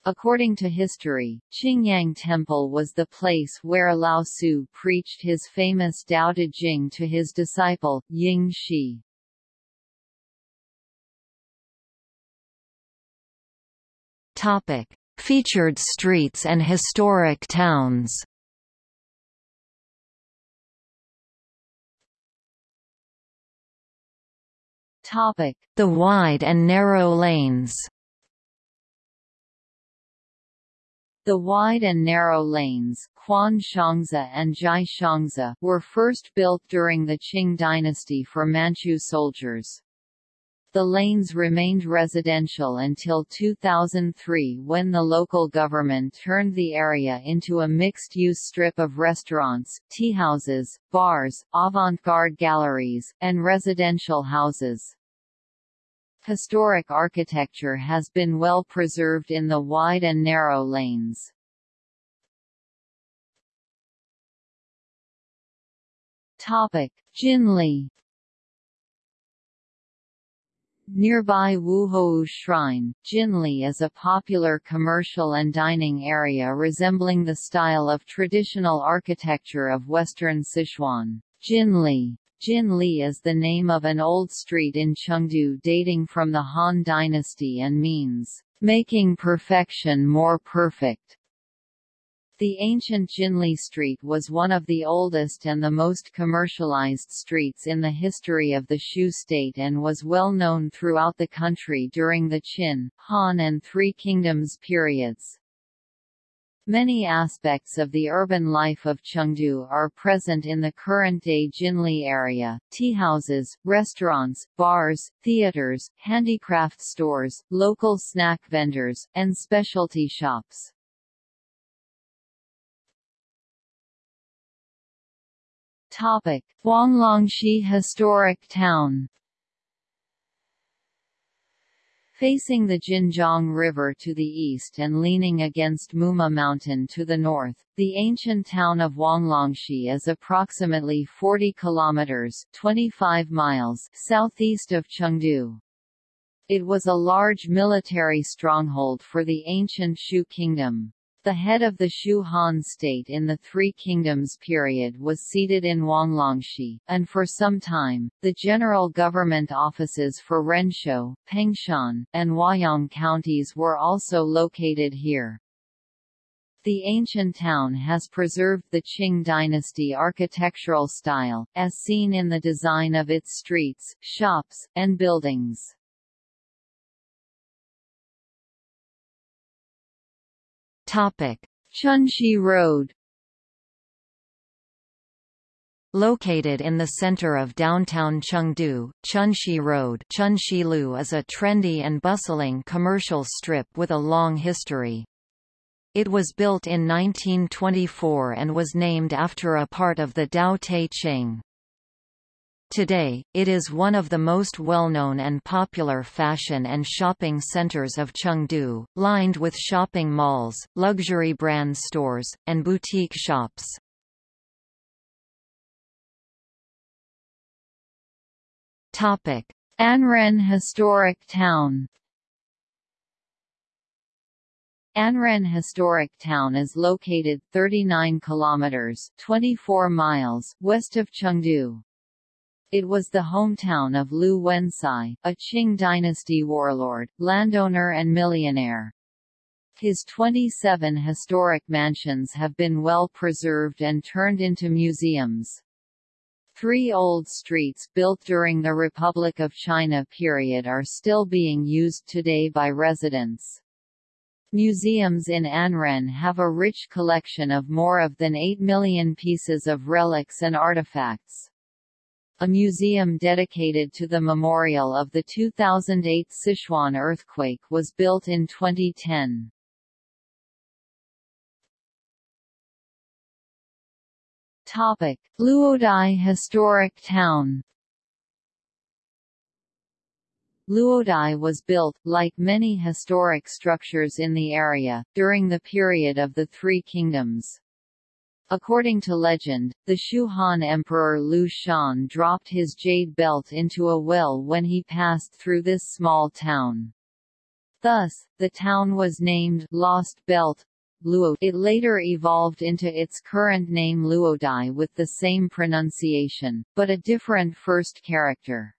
According to history, Qingyang Temple was the place where Lao Tzu preached his famous Tao Te Ching to his disciple, Yin Xi. Featured streets and historic towns. The wide and narrow lanes. The wide and narrow lanes, and were first built during the Qing dynasty for Manchu soldiers. The lanes remained residential until 2003 when the local government turned the area into a mixed-use strip of restaurants, teahouses, bars, avant-garde galleries, and residential houses. Historic architecture has been well preserved in the wide and narrow lanes. Topic: Jinli Nearby Wuhou Shrine, Jinli is a popular commercial and dining area resembling the style of traditional architecture of western Sichuan. Jinli Jinli is the name of an old street in Chengdu dating from the Han Dynasty and means, making perfection more perfect. The ancient Jinli Street was one of the oldest and the most commercialized streets in the history of the Shu state and was well known throughout the country during the Qin, Han and Three Kingdoms periods. Many aspects of the urban life of Chengdu are present in the current-day Jinli area, teahouses, restaurants, bars, theaters, handicraft stores, local snack vendors, and specialty shops. Topic: Historic Town. Facing the Jinjiang River to the east and leaning against Muma Mountain to the north, the ancient town of Huanglongxi is approximately 40 kilometers (25 miles) southeast of Chengdu. It was a large military stronghold for the ancient Shu kingdom. The head of the Shu Han state in the Three Kingdoms period was seated in Huanglongxi, and for some time, the general government offices for Renshou, Pengshan, and Huayang counties were also located here. The ancient town has preserved the Qing dynasty architectural style, as seen in the design of its streets, shops, and buildings. Topic: Chunxi Road. Located in the center of downtown Chengdu, Chunxi Road Chunxilu is a trendy and bustling commercial strip with a long history. It was built in 1924 and was named after a part of the Tao Te Ching. Today, it is one of the most well-known and popular fashion and shopping centers of Chengdu, lined with shopping malls, luxury brand stores, and boutique shops. Anren Historic Town Anren Historic Town is located 39 kilometers (24 miles) west of Chengdu. It was the hometown of Liu Wencai, a Qing dynasty warlord, landowner and millionaire. His 27 historic mansions have been well preserved and turned into museums. Three old streets built during the Republic of China period are still being used today by residents. Museums in Anren have a rich collection of more of than 8 million pieces of relics and artifacts. A museum dedicated to the memorial of the 2008 Sichuan earthquake was built in 2010. Topic: Luodai Historic Town. Luodai was built, like many historic structures in the area, during the period of the Three Kingdoms. According to legend, the Shu Han Emperor Liu Shan dropped his jade belt into a well when he passed through this small town. Thus, the town was named Lost Belt. Luo. It later evolved into its current name Luodai with the same pronunciation, but a different first character.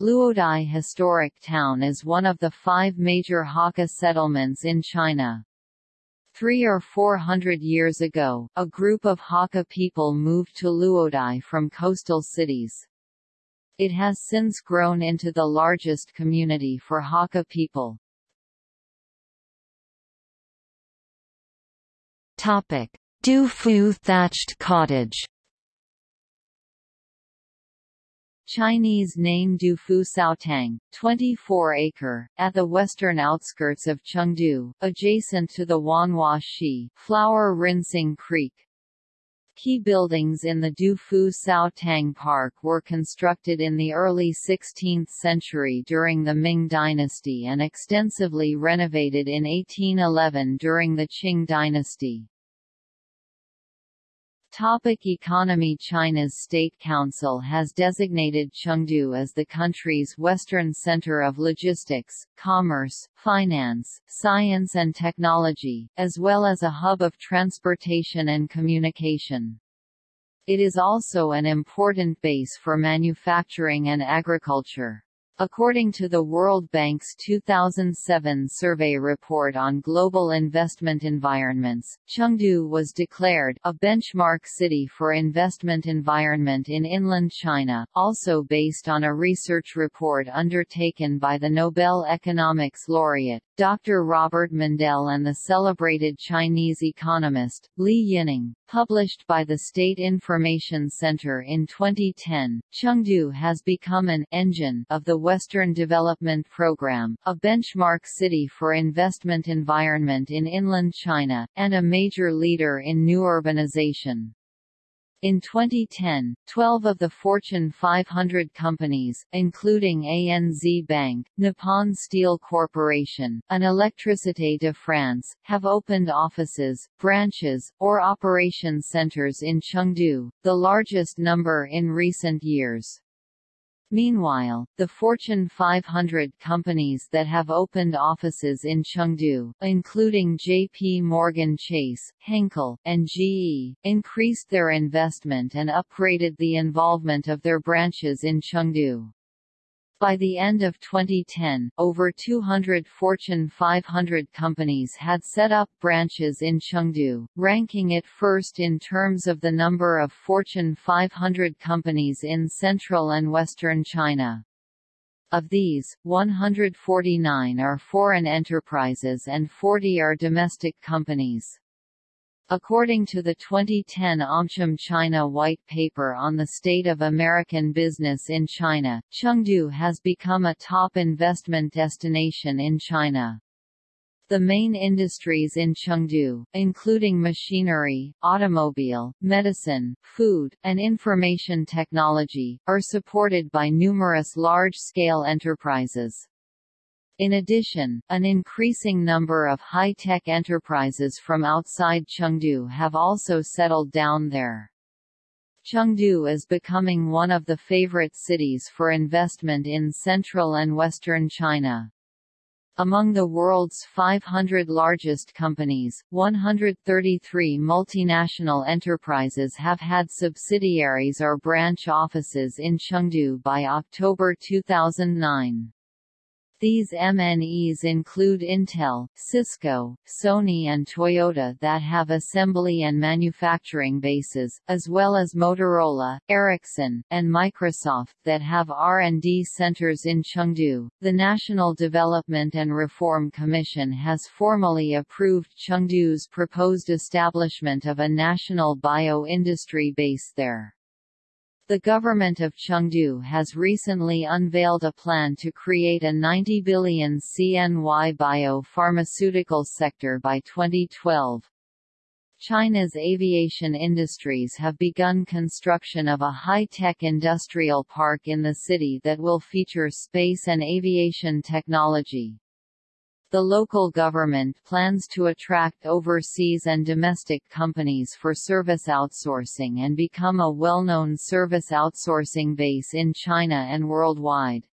Luodai Historic Town is one of the five major Hakka settlements in China. Three or four hundred years ago, a group of Hakka people moved to Luodai from coastal cities. It has since grown into the largest community for Hakka people. Fu thatched cottage Chinese name Du Fu Caotang, 24-acre, at the western outskirts of Chengdu, adjacent to the Huanhua Xi flower rinsing creek. Key buildings in the Du Fu Caotang Park were constructed in the early 16th century during the Ming dynasty and extensively renovated in 1811 during the Qing dynasty. Topic economy China's State Council has designated Chengdu as the country's western center of logistics, commerce, finance, science and technology, as well as a hub of transportation and communication. It is also an important base for manufacturing and agriculture. According to the World Bank's 2007 survey report on global investment environments, Chengdu was declared a benchmark city for investment environment in inland China, also based on a research report undertaken by the Nobel Economics laureate, Dr. Robert Mundell and the celebrated Chinese economist, Li Yining. Published by the State Information Center in 2010, Chengdu has become an engine of the Western Development Program, a benchmark city for investment environment in inland China, and a major leader in new urbanization. In 2010, 12 of the Fortune 500 companies, including ANZ Bank, Nippon Steel Corporation, and Électricité de France, have opened offices, branches, or operation centers in Chengdu, the largest number in recent years. Meanwhile, the Fortune 500 companies that have opened offices in Chengdu, including JP Morgan Chase, Henkel, and GE, increased their investment and upgraded the involvement of their branches in Chengdu. By the end of 2010, over 200 Fortune 500 companies had set up branches in Chengdu, ranking it first in terms of the number of Fortune 500 companies in central and western China. Of these, 149 are foreign enterprises and 40 are domestic companies. According to the 2010 AmCham China White Paper on the State of American Business in China, Chengdu has become a top investment destination in China. The main industries in Chengdu, including machinery, automobile, medicine, food, and information technology, are supported by numerous large-scale enterprises. In addition, an increasing number of high-tech enterprises from outside Chengdu have also settled down there. Chengdu is becoming one of the favorite cities for investment in central and western China. Among the world's 500 largest companies, 133 multinational enterprises have had subsidiaries or branch offices in Chengdu by October 2009. These MNEs include Intel, Cisco, Sony and Toyota that have assembly and manufacturing bases, as well as Motorola, Ericsson, and Microsoft that have R&D centers in Chengdu. The National Development and Reform Commission has formally approved Chengdu's proposed establishment of a national bio-industry base there. The government of Chengdu has recently unveiled a plan to create a 90 billion CNY bio-pharmaceutical sector by 2012. China's aviation industries have begun construction of a high-tech industrial park in the city that will feature space and aviation technology. The local government plans to attract overseas and domestic companies for service outsourcing and become a well-known service outsourcing base in China and worldwide.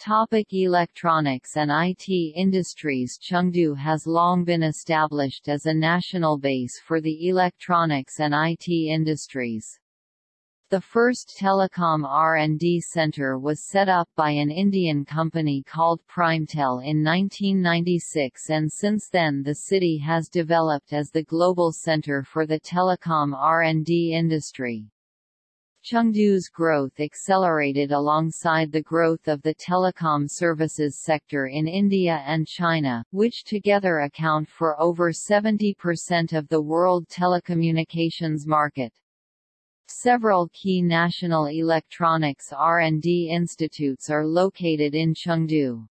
Topic electronics and IT industries Chengdu has long been established as a national base for the electronics and IT industries. The first telecom R&D center was set up by an Indian company called Primetel in 1996 and since then the city has developed as the global center for the telecom R&D industry. Chengdu's growth accelerated alongside the growth of the telecom services sector in India and China, which together account for over 70% of the world telecommunications market. Several key national electronics R&D institutes are located in Chengdu.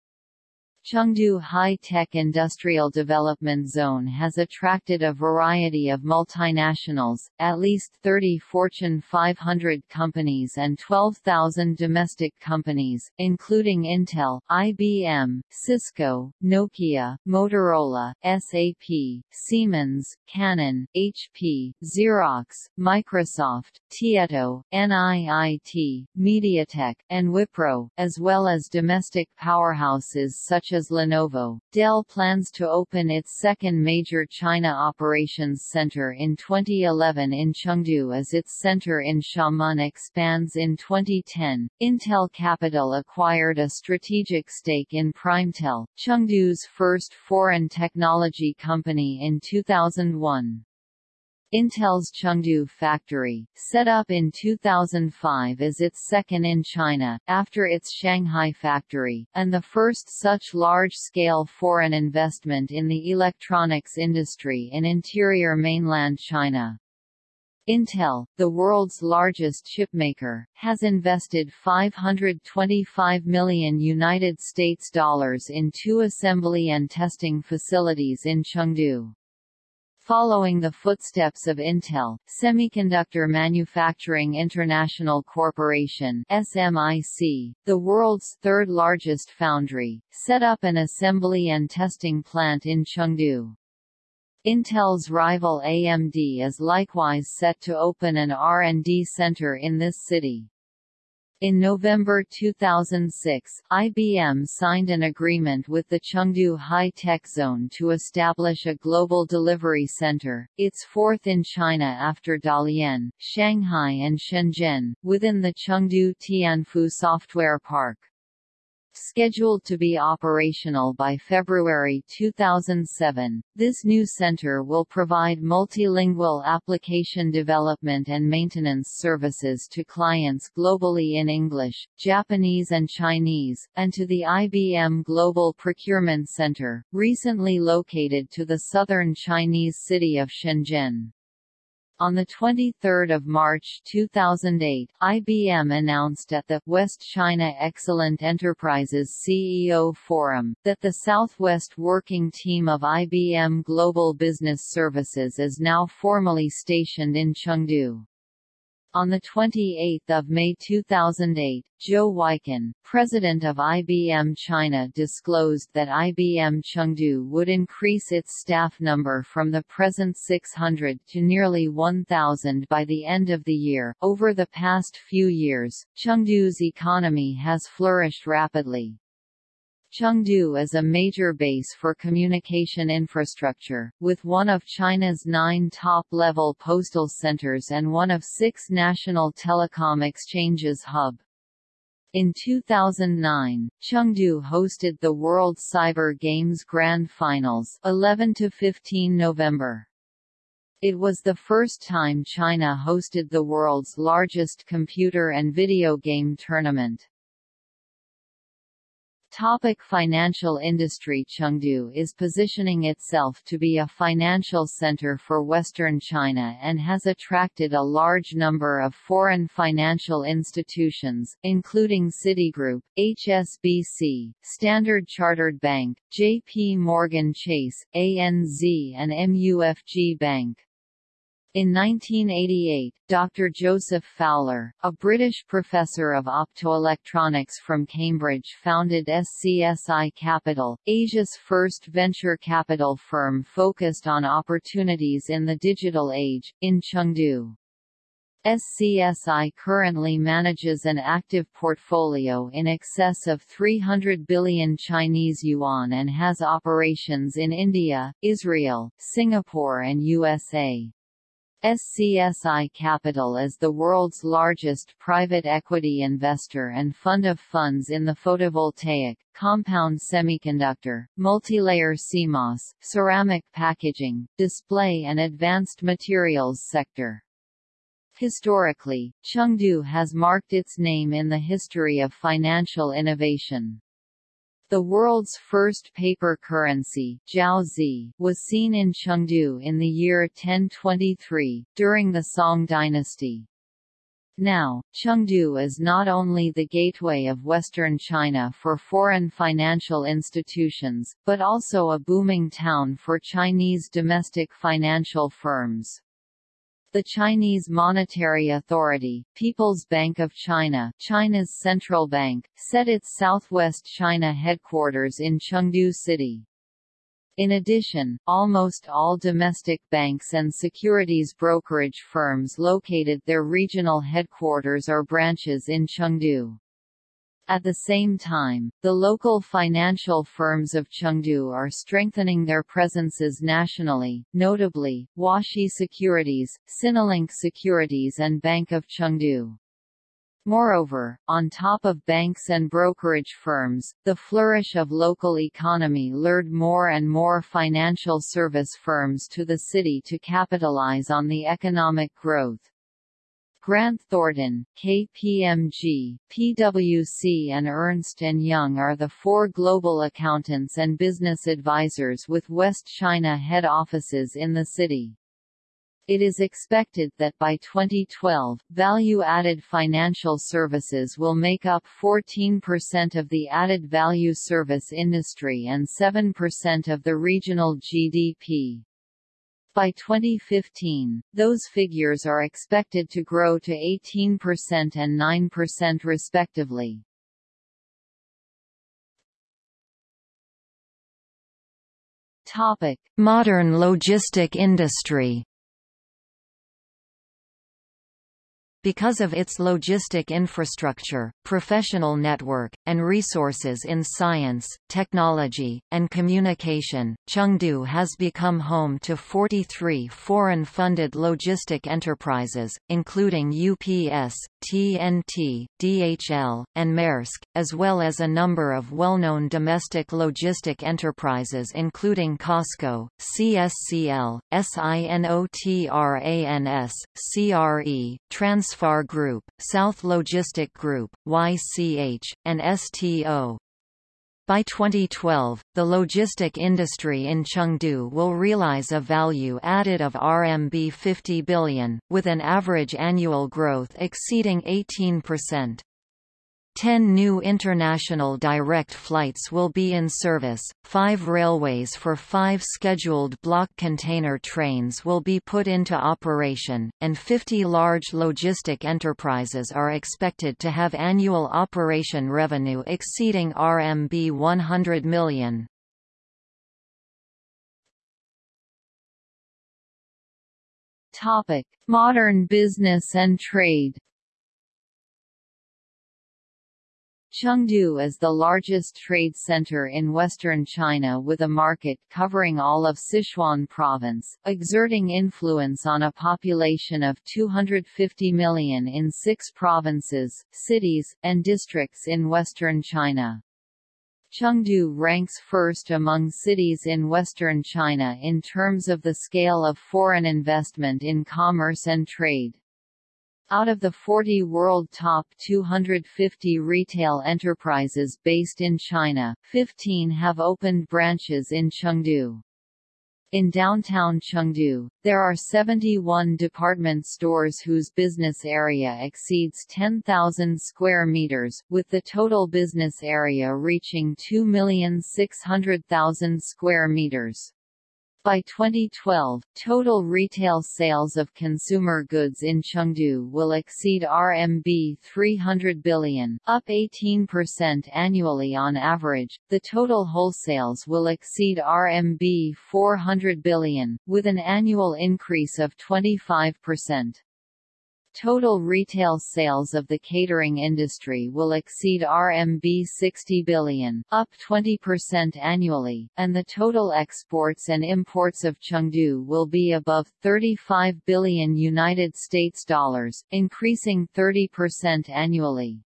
Chengdu High-Tech Industrial Development Zone has attracted a variety of multinationals, at least 30 Fortune 500 companies and 12,000 domestic companies, including Intel, IBM, Cisco, Nokia, Motorola, SAP, Siemens, Canon, HP, Xerox, Microsoft, Tieto, NIIT, MediaTek, and Wipro, as well as domestic powerhouses such as Lenovo. Dell plans to open its second major China operations center in 2011 in Chengdu as its center in Xiamen expands in 2010. Intel Capital acquired a strategic stake in Primetel, Chengdu's first foreign technology company in 2001. Intel's Chengdu factory, set up in 2005 is its second in China, after its Shanghai factory, and the first such large-scale foreign investment in the electronics industry in interior mainland China. Intel, the world's largest chipmaker, has invested 525 million United States dollars in two assembly and testing facilities in Chengdu. Following the footsteps of Intel, Semiconductor Manufacturing International Corporation SMIC, the world's third-largest foundry, set up an assembly and testing plant in Chengdu. Intel's rival AMD is likewise set to open an R&D center in this city. In November 2006, IBM signed an agreement with the Chengdu High-Tech Zone to establish a global delivery center, its fourth in China after Dalian, Shanghai and Shenzhen, within the Chengdu Tianfu Software Park. Scheduled to be operational by February 2007, this new center will provide multilingual application development and maintenance services to clients globally in English, Japanese and Chinese, and to the IBM Global Procurement Center, recently located to the southern Chinese city of Shenzhen. On 23 March 2008, IBM announced at the West China Excellent Enterprises CEO Forum, that the Southwest Working Team of IBM Global Business Services is now formally stationed in Chengdu. On 28 May 2008, Zhou Weikun, president of IBM China disclosed that IBM Chengdu would increase its staff number from the present 600 to nearly 1,000 by the end of the year. Over the past few years, Chengdu's economy has flourished rapidly. Chengdu is a major base for communication infrastructure, with one of China's nine top-level postal centers and one of six national telecom exchanges hub. In 2009, Chengdu hosted the World Cyber Games Grand Finals 11 to 15 November. It was the first time China hosted the world's largest computer and video game tournament. Topic financial industry Chengdu is positioning itself to be a financial center for Western China and has attracted a large number of foreign financial institutions, including Citigroup, HSBC, Standard Chartered Bank, JP Morgan Chase, ANZ and MUFG Bank. In 1988, Dr. Joseph Fowler, a British professor of optoelectronics from Cambridge founded SCSI Capital, Asia's first venture capital firm focused on opportunities in the digital age, in Chengdu. SCSI currently manages an active portfolio in excess of 300 billion Chinese yuan and has operations in India, Israel, Singapore and USA. SCSI Capital is the world's largest private equity investor and fund of funds in the photovoltaic, compound semiconductor, multilayer CMOS, ceramic packaging, display and advanced materials sector. Historically, Chengdu has marked its name in the history of financial innovation. The world's first paper currency Jiaozi, was seen in Chengdu in the year 1023, during the Song dynasty. Now, Chengdu is not only the gateway of western China for foreign financial institutions, but also a booming town for Chinese domestic financial firms. The Chinese Monetary Authority, People's Bank of China China's central bank, set its southwest China headquarters in Chengdu City. In addition, almost all domestic banks and securities brokerage firms located their regional headquarters or branches in Chengdu. At the same time, the local financial firms of Chengdu are strengthening their presences nationally, notably, Huaxi Securities, Sinolink Securities and Bank of Chengdu. Moreover, on top of banks and brokerage firms, the flourish of local economy lured more and more financial service firms to the city to capitalize on the economic growth. Grant Thornton, KPMG, PwC and Ernst & Young are the four global accountants and business advisors with West China head offices in the city. It is expected that by 2012, value-added financial services will make up 14% of the added value service industry and 7% of the regional GDP. By 2015, those figures are expected to grow to 18% and 9% respectively. Topic: Modern logistic industry. Because of its logistic infrastructure, professional network, and resources in science, technology, and communication, Chengdu has become home to 43 foreign-funded logistic enterprises, including UPS, TNT, DHL, and Maersk, as well as a number of well-known domestic logistic enterprises including COSCO, CSCL, SINOTRANS, CRE, Transfar Group, South Logistic Group, YCH, and STO. By 2012, the logistic industry in Chengdu will realize a value added of RMB 50 billion, with an average annual growth exceeding 18%. Ten new international direct flights will be in service, five railways for five scheduled block container trains will be put into operation, and 50 large logistic enterprises are expected to have annual operation revenue exceeding RMB 100 million. Modern business and trade Chengdu is the largest trade center in western China with a market covering all of Sichuan province, exerting influence on a population of 250 million in six provinces, cities, and districts in western China. Chengdu ranks first among cities in western China in terms of the scale of foreign investment in commerce and trade. Out of the 40 world top 250 retail enterprises based in China, 15 have opened branches in Chengdu. In downtown Chengdu, there are 71 department stores whose business area exceeds 10,000 square meters, with the total business area reaching 2,600,000 square meters. By 2012, total retail sales of consumer goods in Chengdu will exceed RMB 300 billion, up 18% annually on average. The total wholesales will exceed RMB 400 billion, with an annual increase of 25%. Total retail sales of the catering industry will exceed RMB 60 billion, up 20% annually, and the total exports and imports of Chengdu will be above 35 billion United States dollars, increasing 30% annually.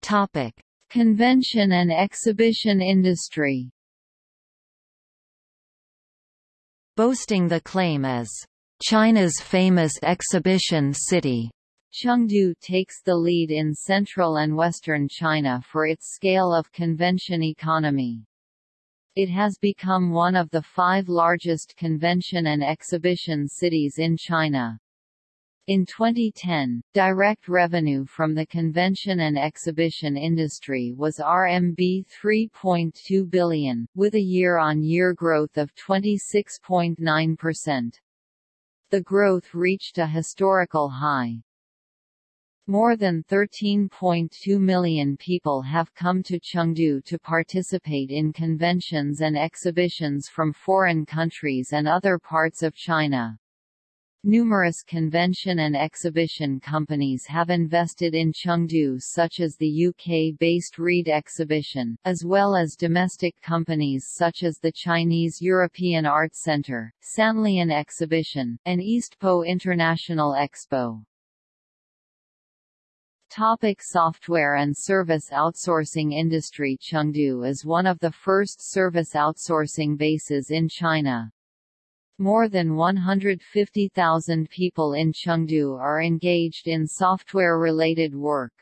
Topic: Convention and exhibition industry boasting the claim as China's famous exhibition city. Chengdu takes the lead in central and western China for its scale of convention economy. It has become one of the five largest convention and exhibition cities in China. In 2010, direct revenue from the convention and exhibition industry was RMB 3.2 billion, with a year-on-year -year growth of 26.9%. The growth reached a historical high. More than 13.2 million people have come to Chengdu to participate in conventions and exhibitions from foreign countries and other parts of China. Numerous convention and exhibition companies have invested in Chengdu such as the UK-based Reed Exhibition, as well as domestic companies such as the Chinese European Art Centre, Sanlian Exhibition, and Eastpo International Expo. Topic software and service outsourcing industry Chengdu is one of the first service outsourcing bases in China. More than 150,000 people in Chengdu are engaged in software-related work.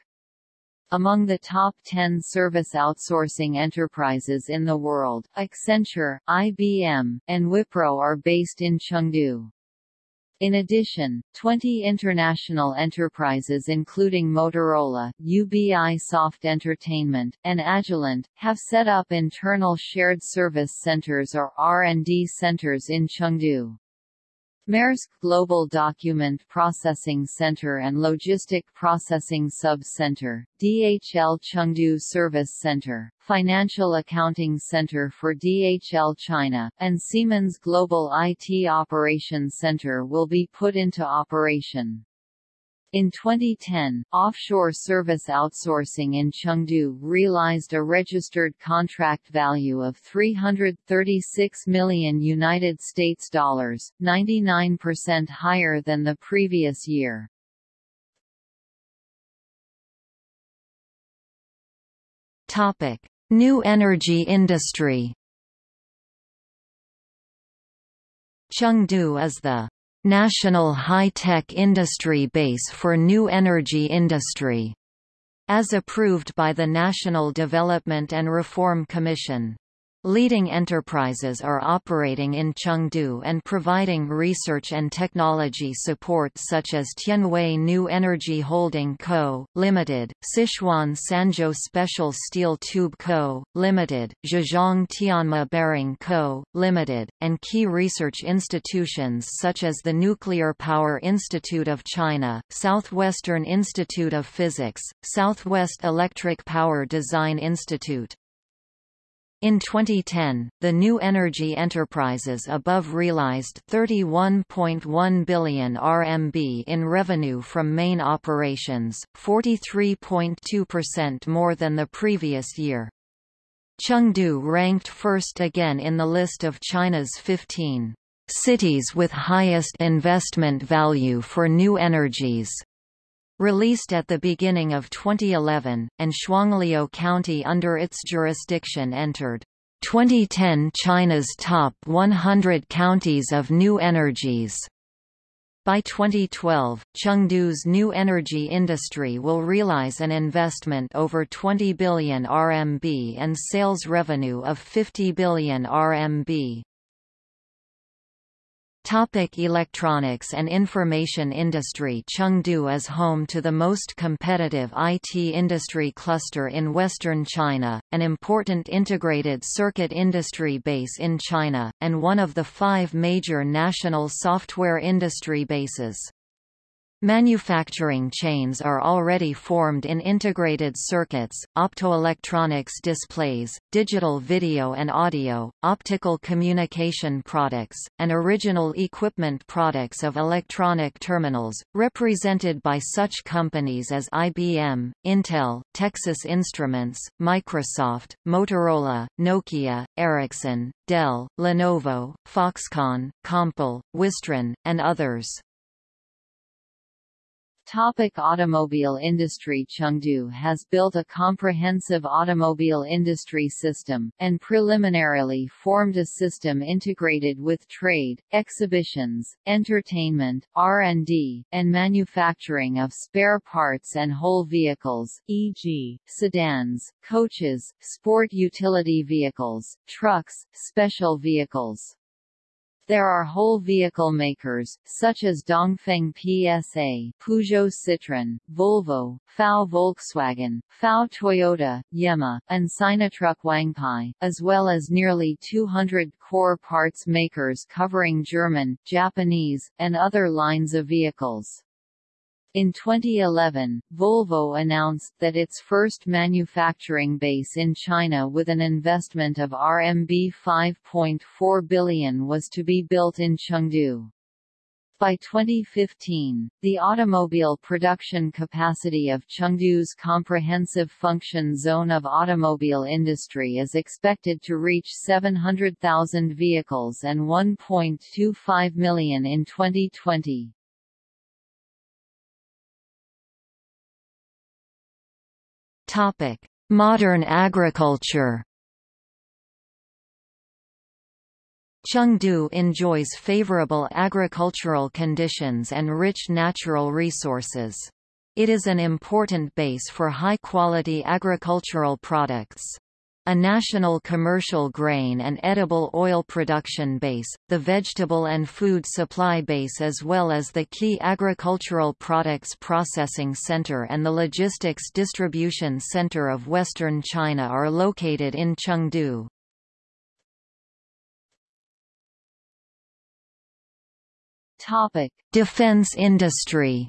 Among the top 10 service outsourcing enterprises in the world, Accenture, IBM, and Wipro are based in Chengdu. In addition, 20 international enterprises including Motorola, Ubisoft Entertainment, and Agilent, have set up internal shared service centers or R&D centers in Chengdu. Maersk Global Document Processing Center and Logistic Processing Sub-Center, DHL Chengdu Service Center, Financial Accounting Center for DHL China, and Siemens Global IT Operations Center will be put into operation. In 2010, offshore service outsourcing in Chengdu realized a registered contract value of 336 million United States dollars, 99% higher than the previous year. Topic: New energy industry. Chengdu is the National High-Tech Industry Base for New Energy Industry, as approved by the National Development and Reform Commission. Leading enterprises are operating in Chengdu and providing research and technology support such as Tianwei New Energy Holding Co., Ltd., Sichuan Sanzhou Special Steel Tube Co., Ltd., Zhejiang Tianma Bearing Co., Ltd., and key research institutions such as the Nuclear Power Institute of China, Southwestern Institute of Physics, Southwest Electric Power Design Institute, in 2010, the new energy enterprises above realized 31.1 billion RMB in revenue from main operations, 43.2% more than the previous year. Chengdu ranked first again in the list of China's 15 cities with highest investment value for new energies. Released at the beginning of 2011, and Shuangliu County under its jurisdiction entered 2010 China's top 100 counties of new energies. By 2012, Chengdu's new energy industry will realize an investment over 20 billion RMB and sales revenue of 50 billion RMB. Topic electronics and information industry Chengdu is home to the most competitive IT industry cluster in western China, an important integrated circuit industry base in China, and one of the five major national software industry bases. Manufacturing chains are already formed in integrated circuits, optoelectronics displays, digital video and audio, optical communication products, and original equipment products of electronic terminals, represented by such companies as IBM, Intel, Texas Instruments, Microsoft, Motorola, Nokia, Ericsson, Dell, Lenovo, Foxconn, Compal, Wistron, and others. Topic automobile industry Chengdu has built a comprehensive automobile industry system, and preliminarily formed a system integrated with trade, exhibitions, entertainment, R&D, and manufacturing of spare parts and whole vehicles e.g., sedans, coaches, sport utility vehicles, trucks, special vehicles. There are whole vehicle makers, such as Dongfeng PSA, Peugeot Citroën, Volvo, FAW Volkswagen, FAW Toyota, Yema, and Sinotruk Wangpai, as well as nearly 200 core parts makers covering German, Japanese, and other lines of vehicles. In 2011, Volvo announced that its first manufacturing base in China with an investment of RMB 5.4 billion was to be built in Chengdu. By 2015, the automobile production capacity of Chengdu's comprehensive function zone of automobile industry is expected to reach 700,000 vehicles and 1.25 million in 2020. Modern agriculture. Chengdu enjoys favorable agricultural conditions and rich natural resources. It is an important base for high-quality agricultural products a national commercial grain and edible oil production base, the vegetable and food supply base as well as the key agricultural products processing center and the logistics distribution center of western China are located in Chengdu. Defense industry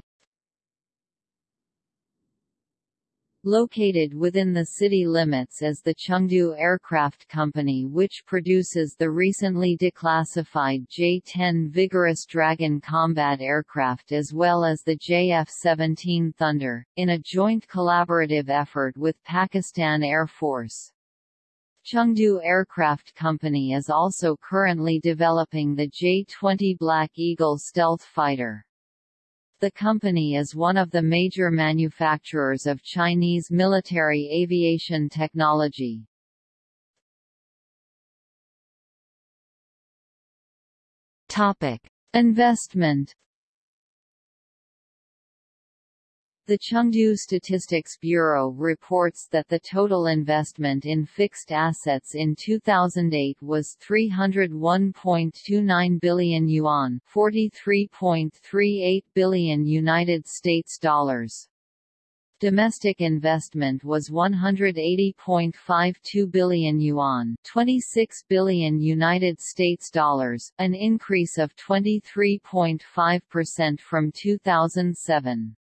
Located within the city limits is the Chengdu Aircraft Company which produces the recently declassified J-10 Vigorous Dragon combat aircraft as well as the JF-17 Thunder, in a joint collaborative effort with Pakistan Air Force. Chengdu Aircraft Company is also currently developing the J-20 Black Eagle stealth fighter. The company is one of the major manufacturers of Chinese military aviation technology. Topic: Investment The Chengdu Statistics Bureau reports that the total investment in fixed assets in 2008 was 301.29 billion yuan, 43.38 billion United States dollars. Domestic investment was 180.52 billion yuan, 26 billion United States dollars, an increase of 23.5% from 2007.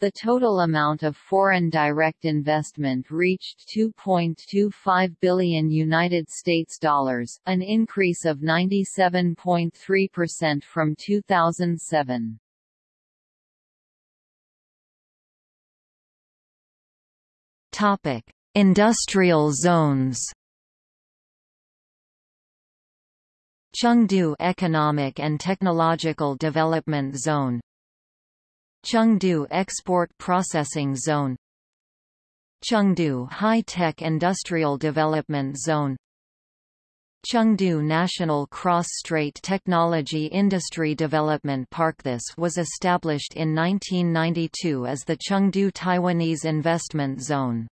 The total amount of foreign direct investment reached 2.25 billion United States dollars, an increase of 97.3% from 2007. Topic: Industrial zones. Chengdu Economic and Technological Development Zone Chengdu Export Processing Zone. Chengdu High-Tech Industrial Development Zone. Chengdu National Cross-Strait Technology Industry Development Park. This was established in 1992 as the Chengdu Taiwanese Investment Zone.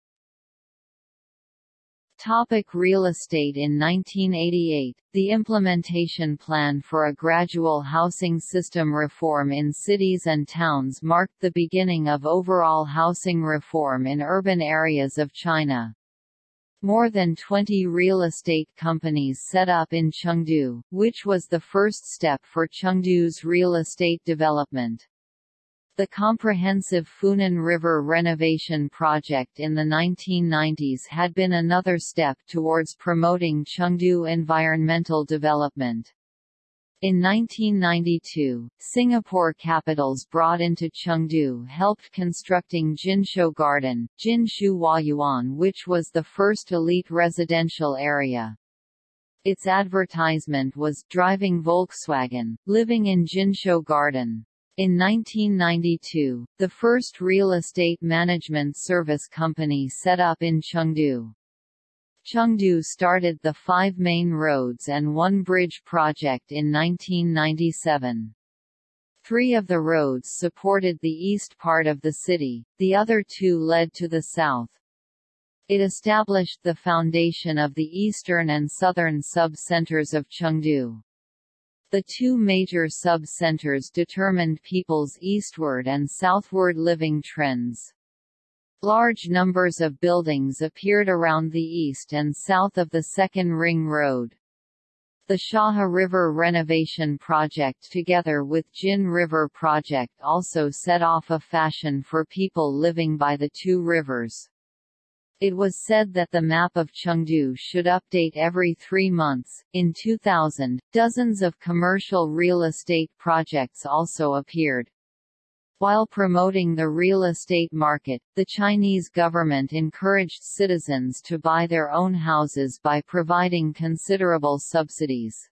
Topic real estate In 1988, the implementation plan for a gradual housing system reform in cities and towns marked the beginning of overall housing reform in urban areas of China. More than 20 real estate companies set up in Chengdu, which was the first step for Chengdu's real estate development. The comprehensive Funan River renovation project in the 1990s had been another step towards promoting Chengdu environmental development. In 1992, Singapore capitals brought into Chengdu helped constructing Jinshu Garden, Jinshu Huayuan which was the first elite residential area. Its advertisement was driving Volkswagen, living in Jinshu Garden. In 1992, the first real estate management service company set up in Chengdu. Chengdu started the five main roads and one bridge project in 1997. Three of the roads supported the east part of the city, the other two led to the south. It established the foundation of the eastern and southern sub-centers of Chengdu. The two major sub-centers determined people's eastward and southward living trends. Large numbers of buildings appeared around the east and south of the Second Ring Road. The Shahe River renovation project together with Jin River project also set off a fashion for people living by the two rivers. It was said that the map of Chengdu should update every three months. In 2000, dozens of commercial real estate projects also appeared. While promoting the real estate market, the Chinese government encouraged citizens to buy their own houses by providing considerable subsidies.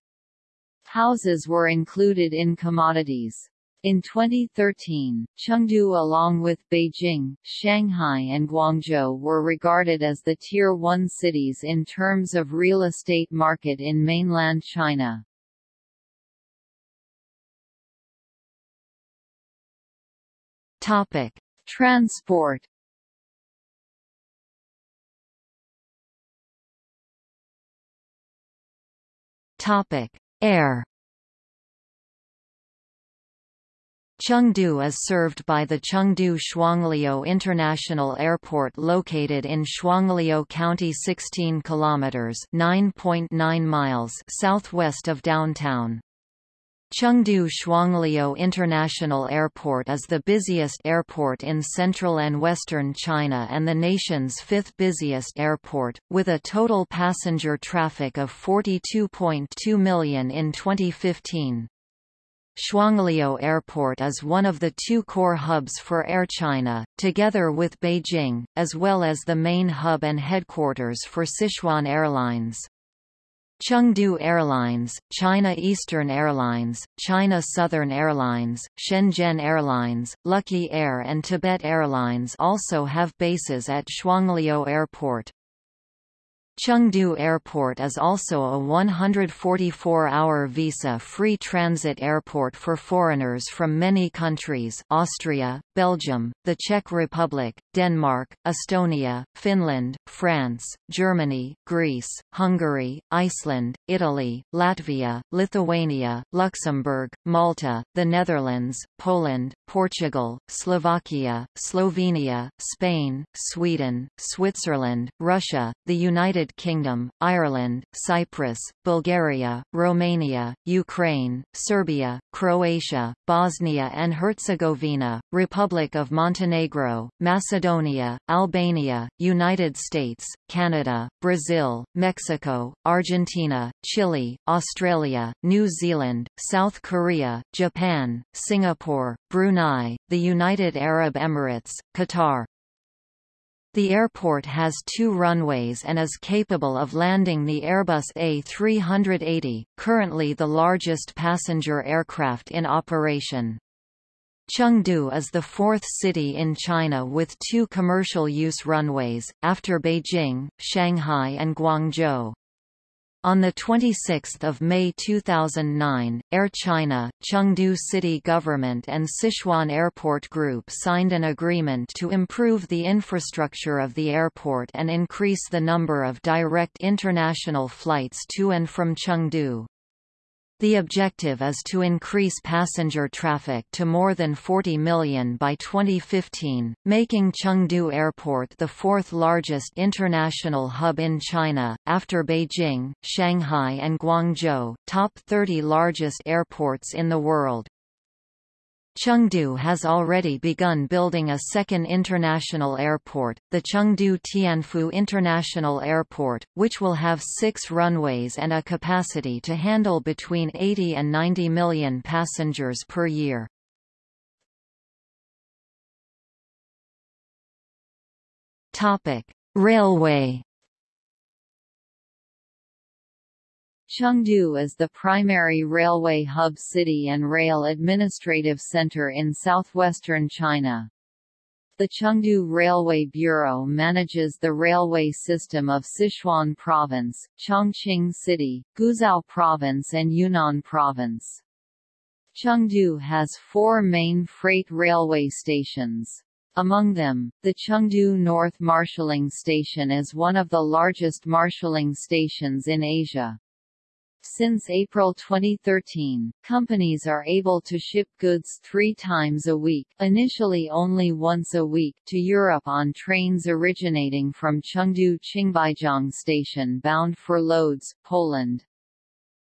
Houses were included in commodities. In 2013, Chengdu along with Beijing, Shanghai and Guangzhou were regarded as the Tier 1 cities in terms of real estate market in mainland China. Transport. Topic: Air. Chengdu is served by the Chengdu Shuangliu International Airport located in Shuangliu County 16 kilometers (9.9 miles) southwest of downtown. Chengdu Shuangliu International Airport is the busiest airport in central and western China and the nation's fifth busiest airport, with a total passenger traffic of 42.2 million in 2015. Shuangliu Airport is one of the two core hubs for Air China, together with Beijing, as well as the main hub and headquarters for Sichuan Airlines. Chengdu Airlines, China Eastern Airlines, China Southern Airlines, Shenzhen Airlines, Lucky Air and Tibet Airlines also have bases at Shuangliu Airport. Chengdu Airport is also a 144-hour visa-free transit airport for foreigners from many countries Austria, Belgium, the Czech Republic, Denmark, Estonia, Finland, France, Germany, Greece, Hungary, Iceland, Italy, Latvia, Lithuania, Luxembourg, Malta, the Netherlands, Poland, Portugal, Slovakia, Slovenia, Spain, Sweden, Switzerland, Russia, the United Kingdom, Ireland, Cyprus, Bulgaria, Romania, Ukraine, Serbia, Croatia, Bosnia and Herzegovina, Republic of Montenegro, Macedonia, Albania, United States, Canada, Brazil, Mexico, Argentina, Chile, Australia, New Zealand, South Korea, Japan, Singapore, Brunei, the United Arab Emirates, Qatar. The airport has two runways and is capable of landing the Airbus A380, currently the largest passenger aircraft in operation. Chengdu is the fourth city in China with two commercial use runways, after Beijing, Shanghai and Guangzhou. On 26 May 2009, Air China, Chengdu City Government and Sichuan Airport Group signed an agreement to improve the infrastructure of the airport and increase the number of direct international flights to and from Chengdu. The objective is to increase passenger traffic to more than 40 million by 2015, making Chengdu Airport the fourth largest international hub in China, after Beijing, Shanghai and Guangzhou, top 30 largest airports in the world. Chengdu has already begun building a second international airport, the Chengdu Tianfu International Airport, which will have six runways and a capacity to handle between 80 and 90 million passengers per year. Railway Chengdu is the primary railway hub city and rail administrative center in southwestern China. The Chengdu Railway Bureau manages the railway system of Sichuan Province, Chongqing City, Guizhou Province and Yunnan Province. Chengdu has four main freight railway stations. Among them, the Chengdu North Marshalling Station is one of the largest marshalling stations in Asia. Since April 2013, companies are able to ship goods three times a week initially only once a week to Europe on trains originating from Chengdu Qingbaijiang Station bound for Lodz, Poland.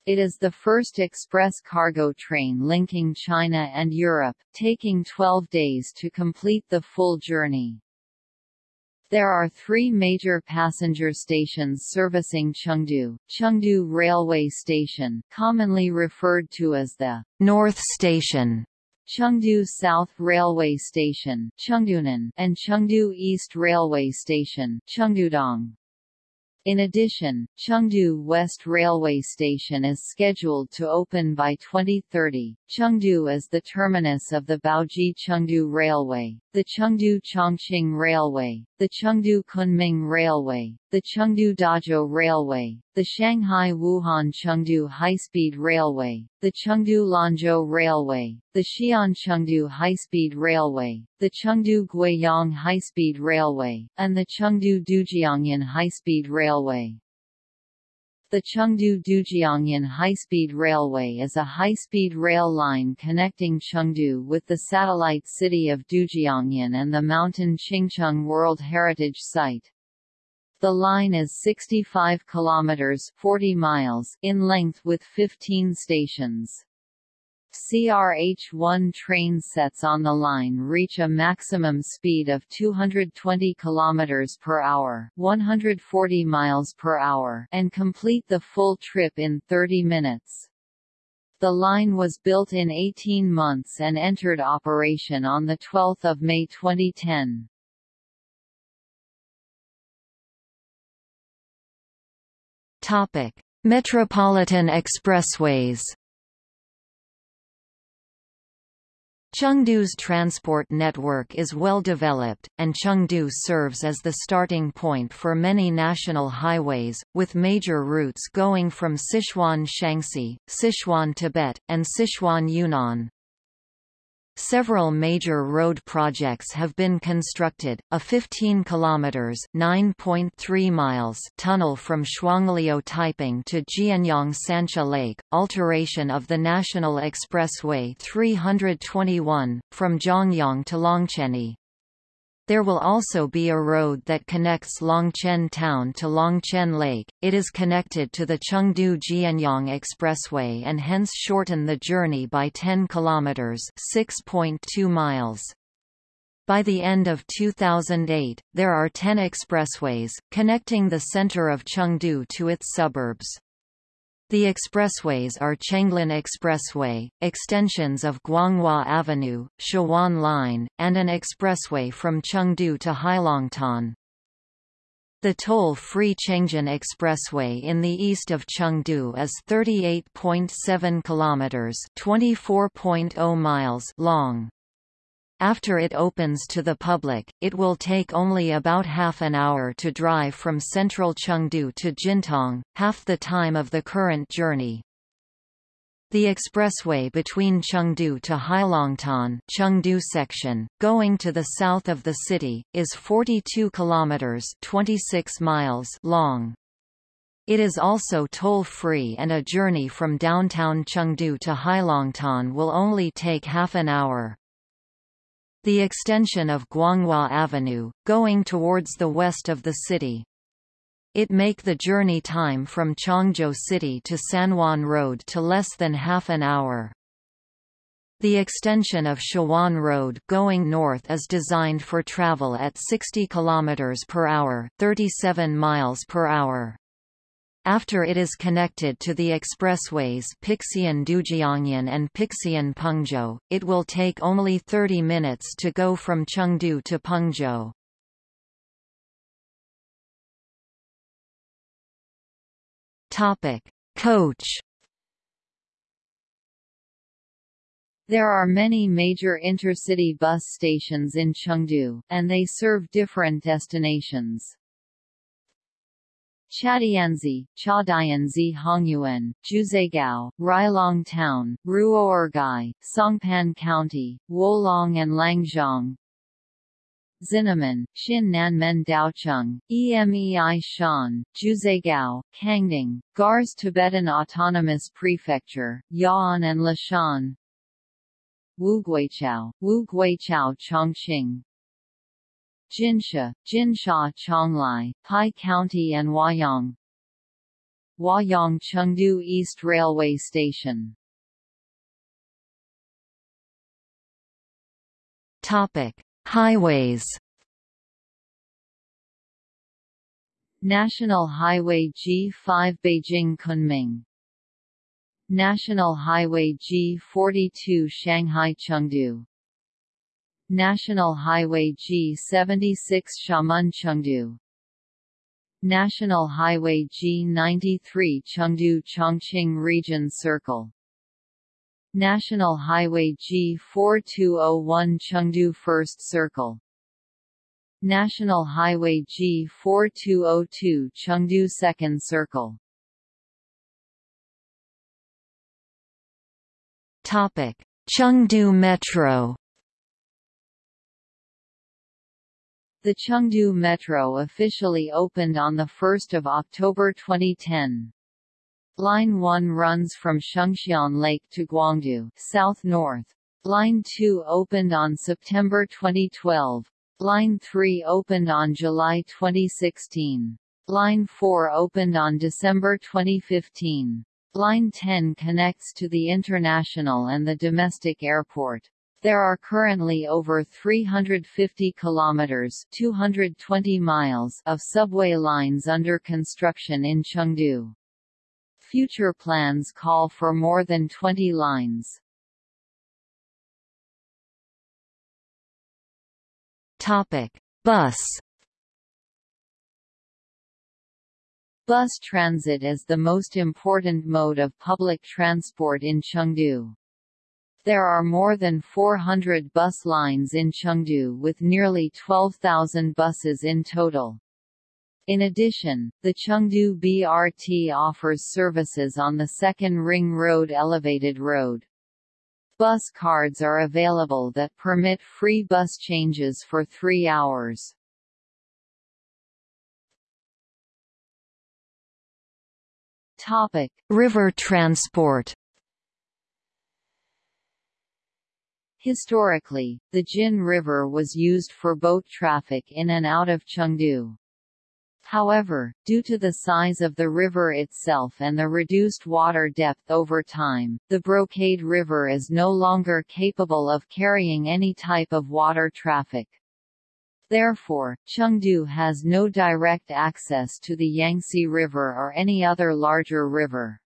It is the first express cargo train linking China and Europe, taking 12 days to complete the full journey. There are three major passenger stations servicing Chengdu, Chengdu Railway Station commonly referred to as the North Station, Chengdu South Railway Station Chengdunan, and Chengdu East Railway Station Chengdudong. In addition, Chengdu West Railway Station is scheduled to open by 2030. Chengdu is the terminus of the Baoji-Chengdu Railway, the Chengdu-Chongqing Railway, the Chengdu-Kunming Railway, the Chengdu-Dazhou Railway, the Shanghai-Wuhan-Chengdu High-Speed Railway, the Chengdu-Lanzhou Railway, the Xi'an-Chengdu High-Speed Railway, the Chengdu-Guiyang High-Speed Railway, and the Chengdu-Dujiangyan High-Speed Railway. The Chengdu-Dujiangyan High-Speed Railway is a high-speed rail line connecting Chengdu with the satellite city of Dujiangyan and the mountain Qingcheng World Heritage Site. The line is 65 kilometers 40 miles in length with 15 stations. CRH-1 train sets on the line reach a maximum speed of 220 km per hour, 140 miles per hour, and complete the full trip in 30 minutes. The line was built in 18 months and entered operation on the 12th of May 2010. Topic: Metropolitan expressways Chengdu's transport network is well developed, and Chengdu serves as the starting point for many national highways, with major routes going from Sichuan Shaanxi, Sichuan Tibet, and Sichuan Yunnan. Several major road projects have been constructed, a 15 kilometers (9.3 miles) tunnel from Shuangliu Taiping to Jianyang Sancha Lake, alteration of the National Expressway 321 from Zhongyang to Longquanyi, there will also be a road that connects Longquan town to Longquan Lake. It is connected to the Chengdu-Jianyang Expressway and hence shorten the journey by 10 kilometers, 6.2 miles. By the end of 2008, there are 10 expressways, connecting the center of Chengdu to its suburbs. The expressways are Chenglin Expressway, extensions of Guanghua Avenue, Shawan Line, and an expressway from Chengdu to Heilongtan. The toll-free Chengjin Expressway in the east of Chengdu is 38.7 kilometers, 24.0 miles long. After it opens to the public, it will take only about half an hour to drive from central Chengdu to Jintang, half the time of the current journey. The expressway between Chengdu to Heilongtan Chengdu section, going to the south of the city, is 42 kilometers (26 miles) long. It is also toll-free and a journey from downtown Chengdu to Heilongtan will only take half an hour. The extension of Guanghua Avenue, going towards the west of the city, it make the journey time from Chongzhou City to Sanwan Road to less than half an hour. The extension of Shawan Road going north is designed for travel at 60 km per hour, 37 miles per hour. After it is connected to the expressways Pixian Dujiangyan and Pixian Pengzhou, it will take only 30 minutes to go from Chengdu to Pengzhou. Topic: Coach. There are many major intercity bus stations in Chengdu, and they serve different destinations. Chadianzi, Chadianzi Hongyuan, Jiuzhaigou, Rilong Town, Ruoergai, Songpan County, Wolong and Langzhong, Xinnanmen, Xin Nanmen Daocheng, Emei Shan, Jiuzhaigou, Kangding, Gars Tibetan Autonomous Prefecture, Ya'an and Leshan, Wuguiqiao, Wuguiqiao Chongqing, Jinsha, Jinsha Qionglai, Pi County and Huayang, Huayang Chengdu East Railway Station. Topic: Highways. National Highway G5 Beijing-Kunming National Highway G42 Shanghai-Chengdu National Highway G76 Xiamen-Chengdu. National Highway G93 Chengdu-Chongqing Region Circle. National Highway G4201 Chengdu First Circle. National Highway G4202 Chengdu Second Circle. Topic: Chengdu Metro The Chengdu Metro officially opened on 1 October 2010. Line 1 runs from Shengxian Lake to Guangdu south-north. Line 2 opened on September 2012. Line 3 opened on July 2016. Line 4 opened on December 2015. Line 10 connects to the international and the domestic airport. There are currently over 350 kilometers (220 miles) of subway lines under construction in Chengdu. Future plans call for more than 20 lines. Topic: Bus Bus transit is the most important mode of public transport in Chengdu. There are more than 400 bus lines in Chengdu with nearly 12,000 buses in total. In addition, the Chengdu BRT offers services on the Second Ring Road Elevated Road. Bus cards are available that permit free bus changes for three hours. Topic: River transport. Historically, the Jin River was used for boat traffic in and out of Chengdu. However, due to the size of the river itself and the reduced water depth over time, the Brocade River is no longer capable of carrying any type of water traffic. Therefore, Chengdu has no direct access to the Yangtze River or any other larger river.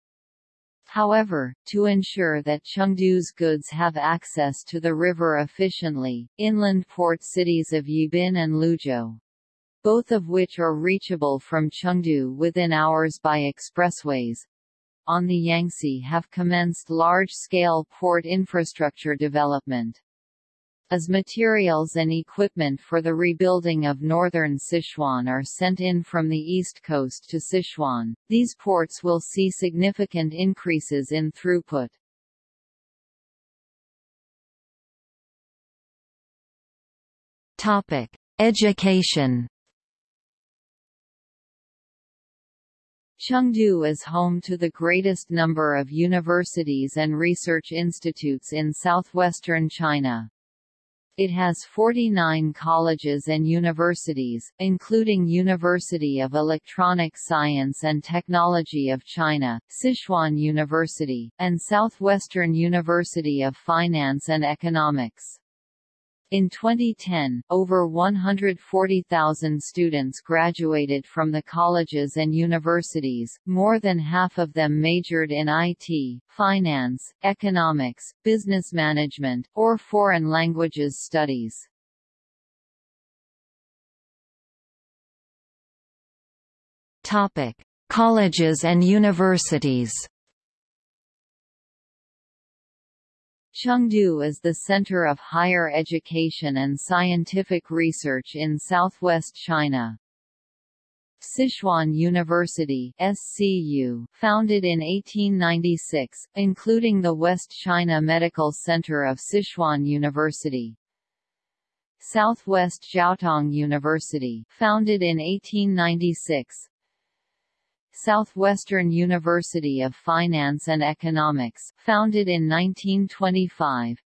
However, to ensure that Chengdu's goods have access to the river efficiently, inland port cities of Yibin and Luzhou, both of which are reachable from Chengdu within hours by expressways, on the Yangtze have commenced large-scale port infrastructure development. As materials and equipment for the rebuilding of northern Sichuan are sent in from the east coast to Sichuan, these ports will see significant increases in throughput. Topic: Education. Chengdu is home to the greatest number of universities and research institutes in southwestern China. It has 49 colleges and universities, including University of Electronic Science and Technology of China, Sichuan University, and Southwestern University of Finance and Economics. In 2010, over 140,000 students graduated from the colleges and universities, more than half of them majored in IT, finance, economics, business management, or foreign languages studies. Colleges and universities Chengdu is the center of higher education and scientific research in southwest China. Sichuan University SCU, founded in 1896, including the West China Medical Center of Sichuan University. Southwest Jiaotong University, founded in 1896, Southwestern University of Finance and Economics, founded in 1925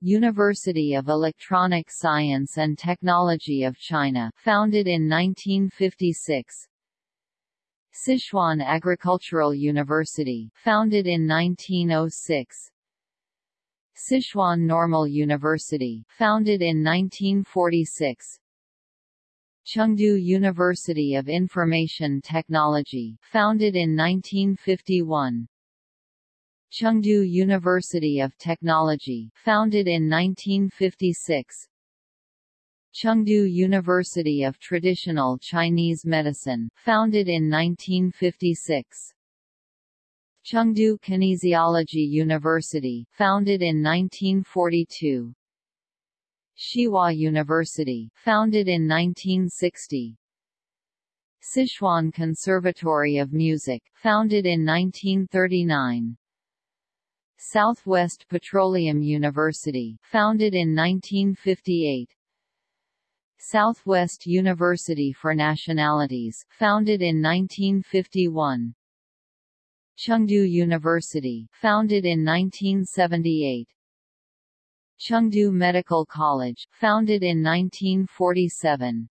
University of Electronic Science and Technology of China, founded in 1956 Sichuan Agricultural University, founded in 1906 Sichuan Normal University, founded in 1946 Chengdu University of Information Technology, founded in 1951. Chengdu University of Technology, founded in 1956. Chengdu University of Traditional Chinese Medicine, founded in 1956. Chengdu Kinesiology University, founded in 1942. Xihua University, founded in 1960. Sichuan Conservatory of Music, founded in 1939. Southwest Petroleum University, founded in 1958. Southwest University for Nationalities, founded in 1951. Chengdu University, founded in 1978. Chengdu Medical College, founded in 1947.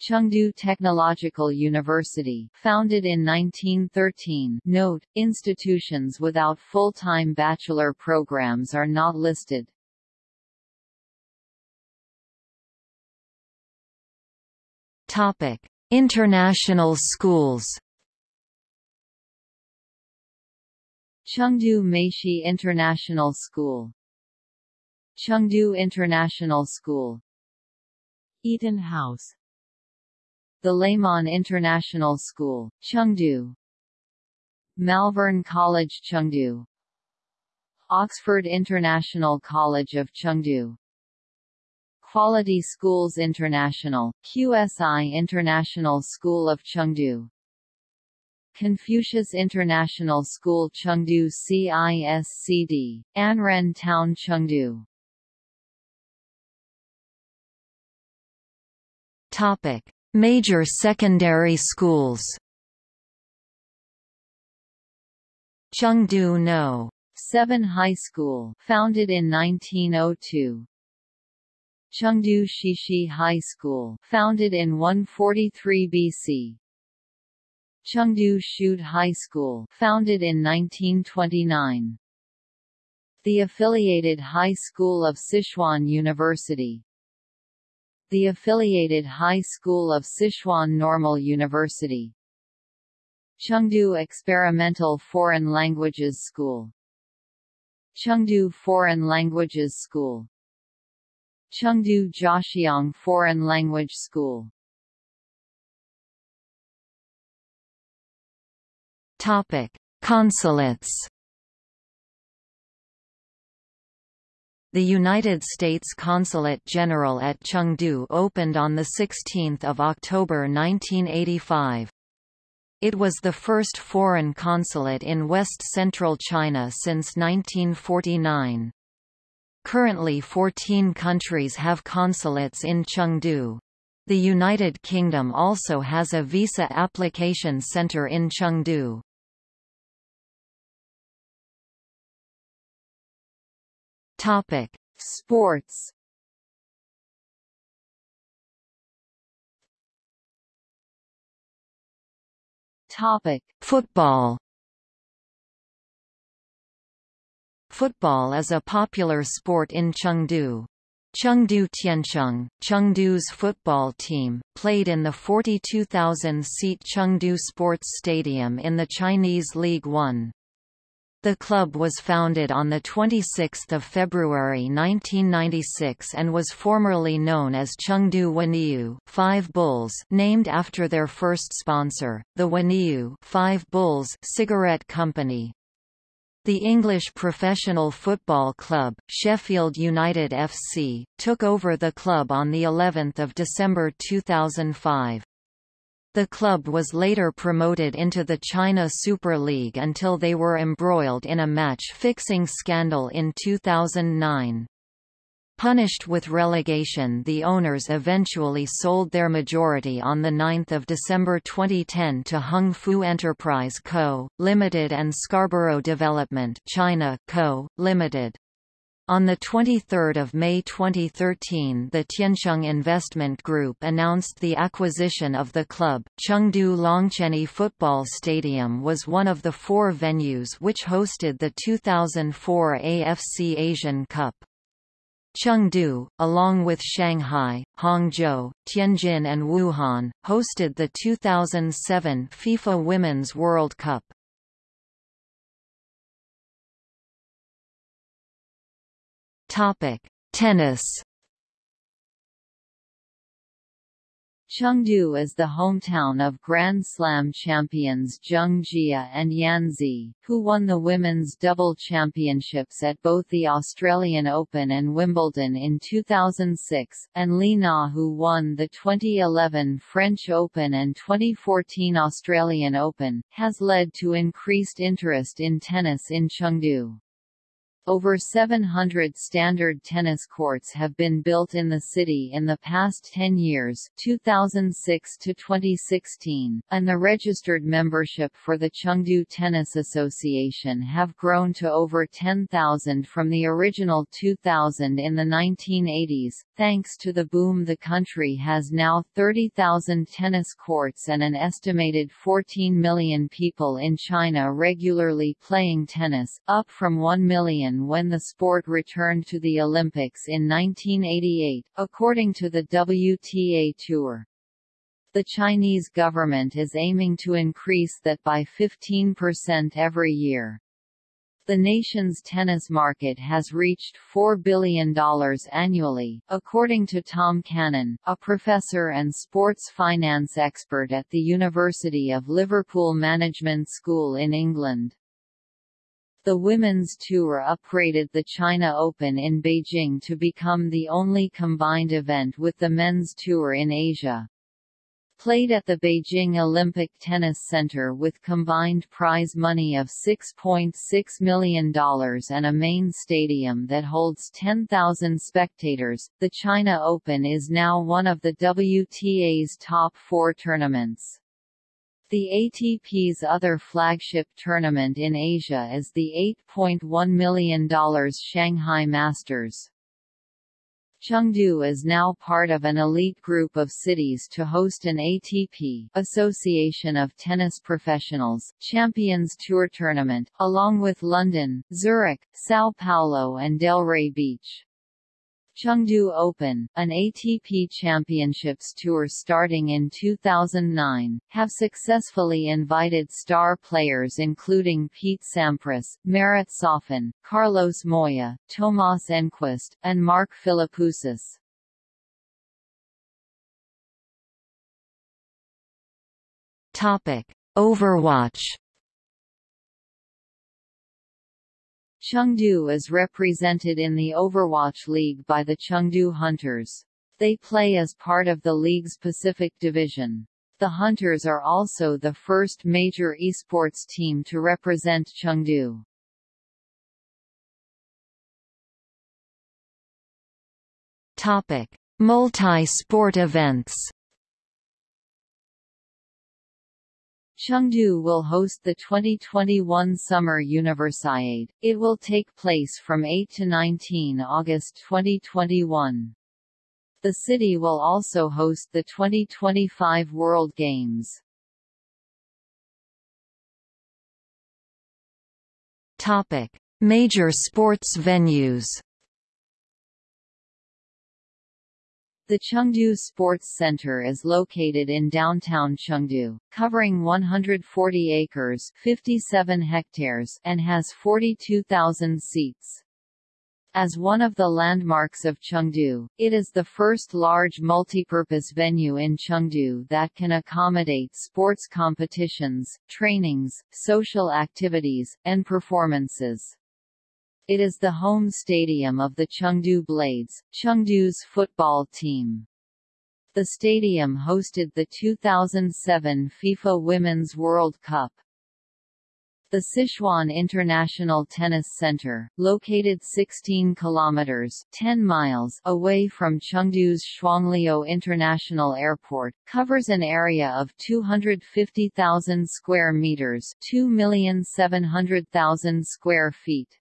Chengdu Technological University, founded in 1913. Note: Institutions without full-time bachelor programs are not listed. Topic: International schools. Chengdu Meishi International School Chengdu International School. Eaton House. The Leman International School, Chengdu. Malvern College Chengdu. Oxford International College of Chengdu. Quality Schools International, QSI International School of Chengdu. Confucius International School Chengdu CISCD, Anren Town Chengdu Topic: Major secondary schools. Chengdu No. 7 High School, founded in 1902. Chengdu Shishi High School, founded in 143 BC. Chengdu Shude High School, founded in 1929. The affiliated High School of Sichuan University, the affiliated High School of Sichuan Normal University. Chengdu Experimental Foreign Languages School. Chengdu Foreign Languages School. Chengdu Jiaxiang Foreign Language School. Topic: Consulates The United States Consulate General at Chengdu opened on 16 October 1985. It was the first foreign consulate in west-central China since 1949. Currently 14 countries have consulates in Chengdu. The United Kingdom also has a visa application centre in Chengdu. Topic: Sports. Topic: Football. Football is a popular sport in Chengdu. Chengdu Tiancheng, Chengdu's football team, played in the 42,000-seat Chengdu Sports Stadium in the Chinese League One. The club was founded on 26 February 1996 and was formerly known as Chengdu Wanniu Five Bulls named after their first sponsor, the Wanniu Five Bulls cigarette company. The English professional football club, Sheffield United FC, took over the club on the 11th of December 2005. The club was later promoted into the China Super League until they were embroiled in a match-fixing scandal in 2009. Punished with relegation the owners eventually sold their majority on 9 December 2010 to Hung Fu Enterprise Co., Limited and Scarborough Development China Co., Limited. On 23 May 2013 the Tiancheng Investment Group announced the acquisition of the club. Chengdu Longquanyi Football Stadium was one of the four venues which hosted the 2004 AFC Asian Cup. Chengdu, along with Shanghai, Hangzhou, Tianjin and Wuhan, hosted the 2007 FIFA Women's World Cup. Topic: Tennis. Chengdu is the hometown of Grand Slam champions Zheng Jie and Yan Zi, who won the women's double championships at both the Australian Open and Wimbledon in 2006, and Li Na who won the 2011 French Open and 2014 Australian Open, has led to increased interest in tennis in Chengdu. Over 700 standard tennis courts have been built in the city in the past 10 years 2006 to 2016, and the registered membership for the Chengdu Tennis Association have grown to over 10,000 from the original 2,000 in the 1980s. Thanks to the boom the country has now 30,000 tennis courts and an estimated 14 million people in China regularly playing tennis, up from 1 million when the sport returned to the Olympics in 1988, according to the WTA Tour. The Chinese government is aiming to increase that by 15% every year. The nation's tennis market has reached $4 billion annually, according to Tom Cannon, a professor and sports finance expert at the University of Liverpool Management School in England. The Women's Tour upgraded the China Open in Beijing to become the only combined event with the Men's Tour in Asia. Played at the Beijing Olympic Tennis Center with combined prize money of $6.6 .6 million and a main stadium that holds 10,000 spectators, the China Open is now one of the WTA's top four tournaments. The ATP's other flagship tournament in Asia is the $8.1 million Shanghai Masters. Chengdu is now part of an elite group of cities to host an ATP Association of Tennis Professionals Champions Tour tournament, along with London, Zurich, Sao Paulo and Delray Beach. Chengdu Open, an ATP Championships tour starting in 2009, have successfully invited star players including Pete Sampras, Marat Safin, Carlos Moya, Thomas Enqvist, and Mark Philippoussis. Overwatch Chengdu is represented in the Overwatch League by the Chengdu Hunters. They play as part of the league's Pacific Division. The Hunters are also the first major esports team to represent Chengdu. Topic: Multi-sport events. Chengdu will host the 2021 Summer Universiade. It will take place from 8 to 19 August 2021. The city will also host the 2025 World Games. Topic: Major sports venues. The Chengdu Sports Center is located in downtown Chengdu, covering 140 acres 57 hectares and has 42,000 seats. As one of the landmarks of Chengdu, it is the first large multipurpose venue in Chengdu that can accommodate sports competitions, trainings, social activities, and performances. It is the home stadium of the Chengdu Blades, Chengdu's football team. The stadium hosted the 2007 FIFA Women's World Cup. The Sichuan International Tennis Center, located 16 kilometers 10 miles away from Chengdu's Shuangliu International Airport, covers an area of 250,000 square meters, 2,700,000 square feet.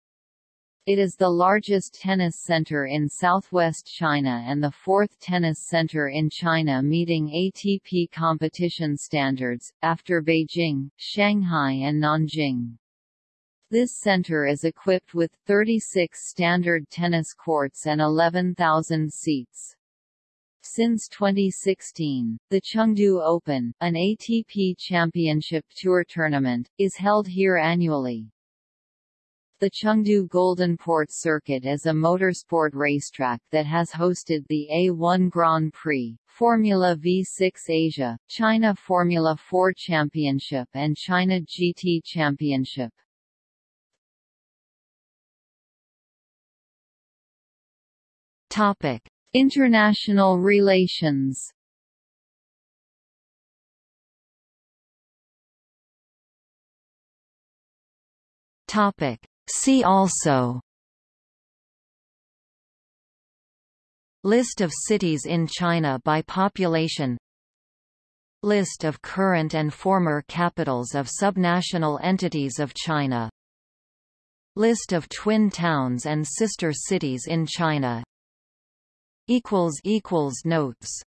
It is the largest tennis center in southwest China and the fourth tennis center in China meeting ATP competition standards, after Beijing, Shanghai and Nanjing. This center is equipped with 36 standard tennis courts and 11,000 seats. Since 2016, the Chengdu Open, an ATP Championship Tour tournament, is held here annually. The Chengdu Golden Port Circuit is a motorsport racetrack that has hosted the A1 Grand Prix, Formula V6 Asia, China Formula 4 Championship and China GT Championship. Topic: International relations. Topic: See also. List of cities in China by population. List of current and former capitals of subnational entities of China. List of twin towns and sister cities in China. Notes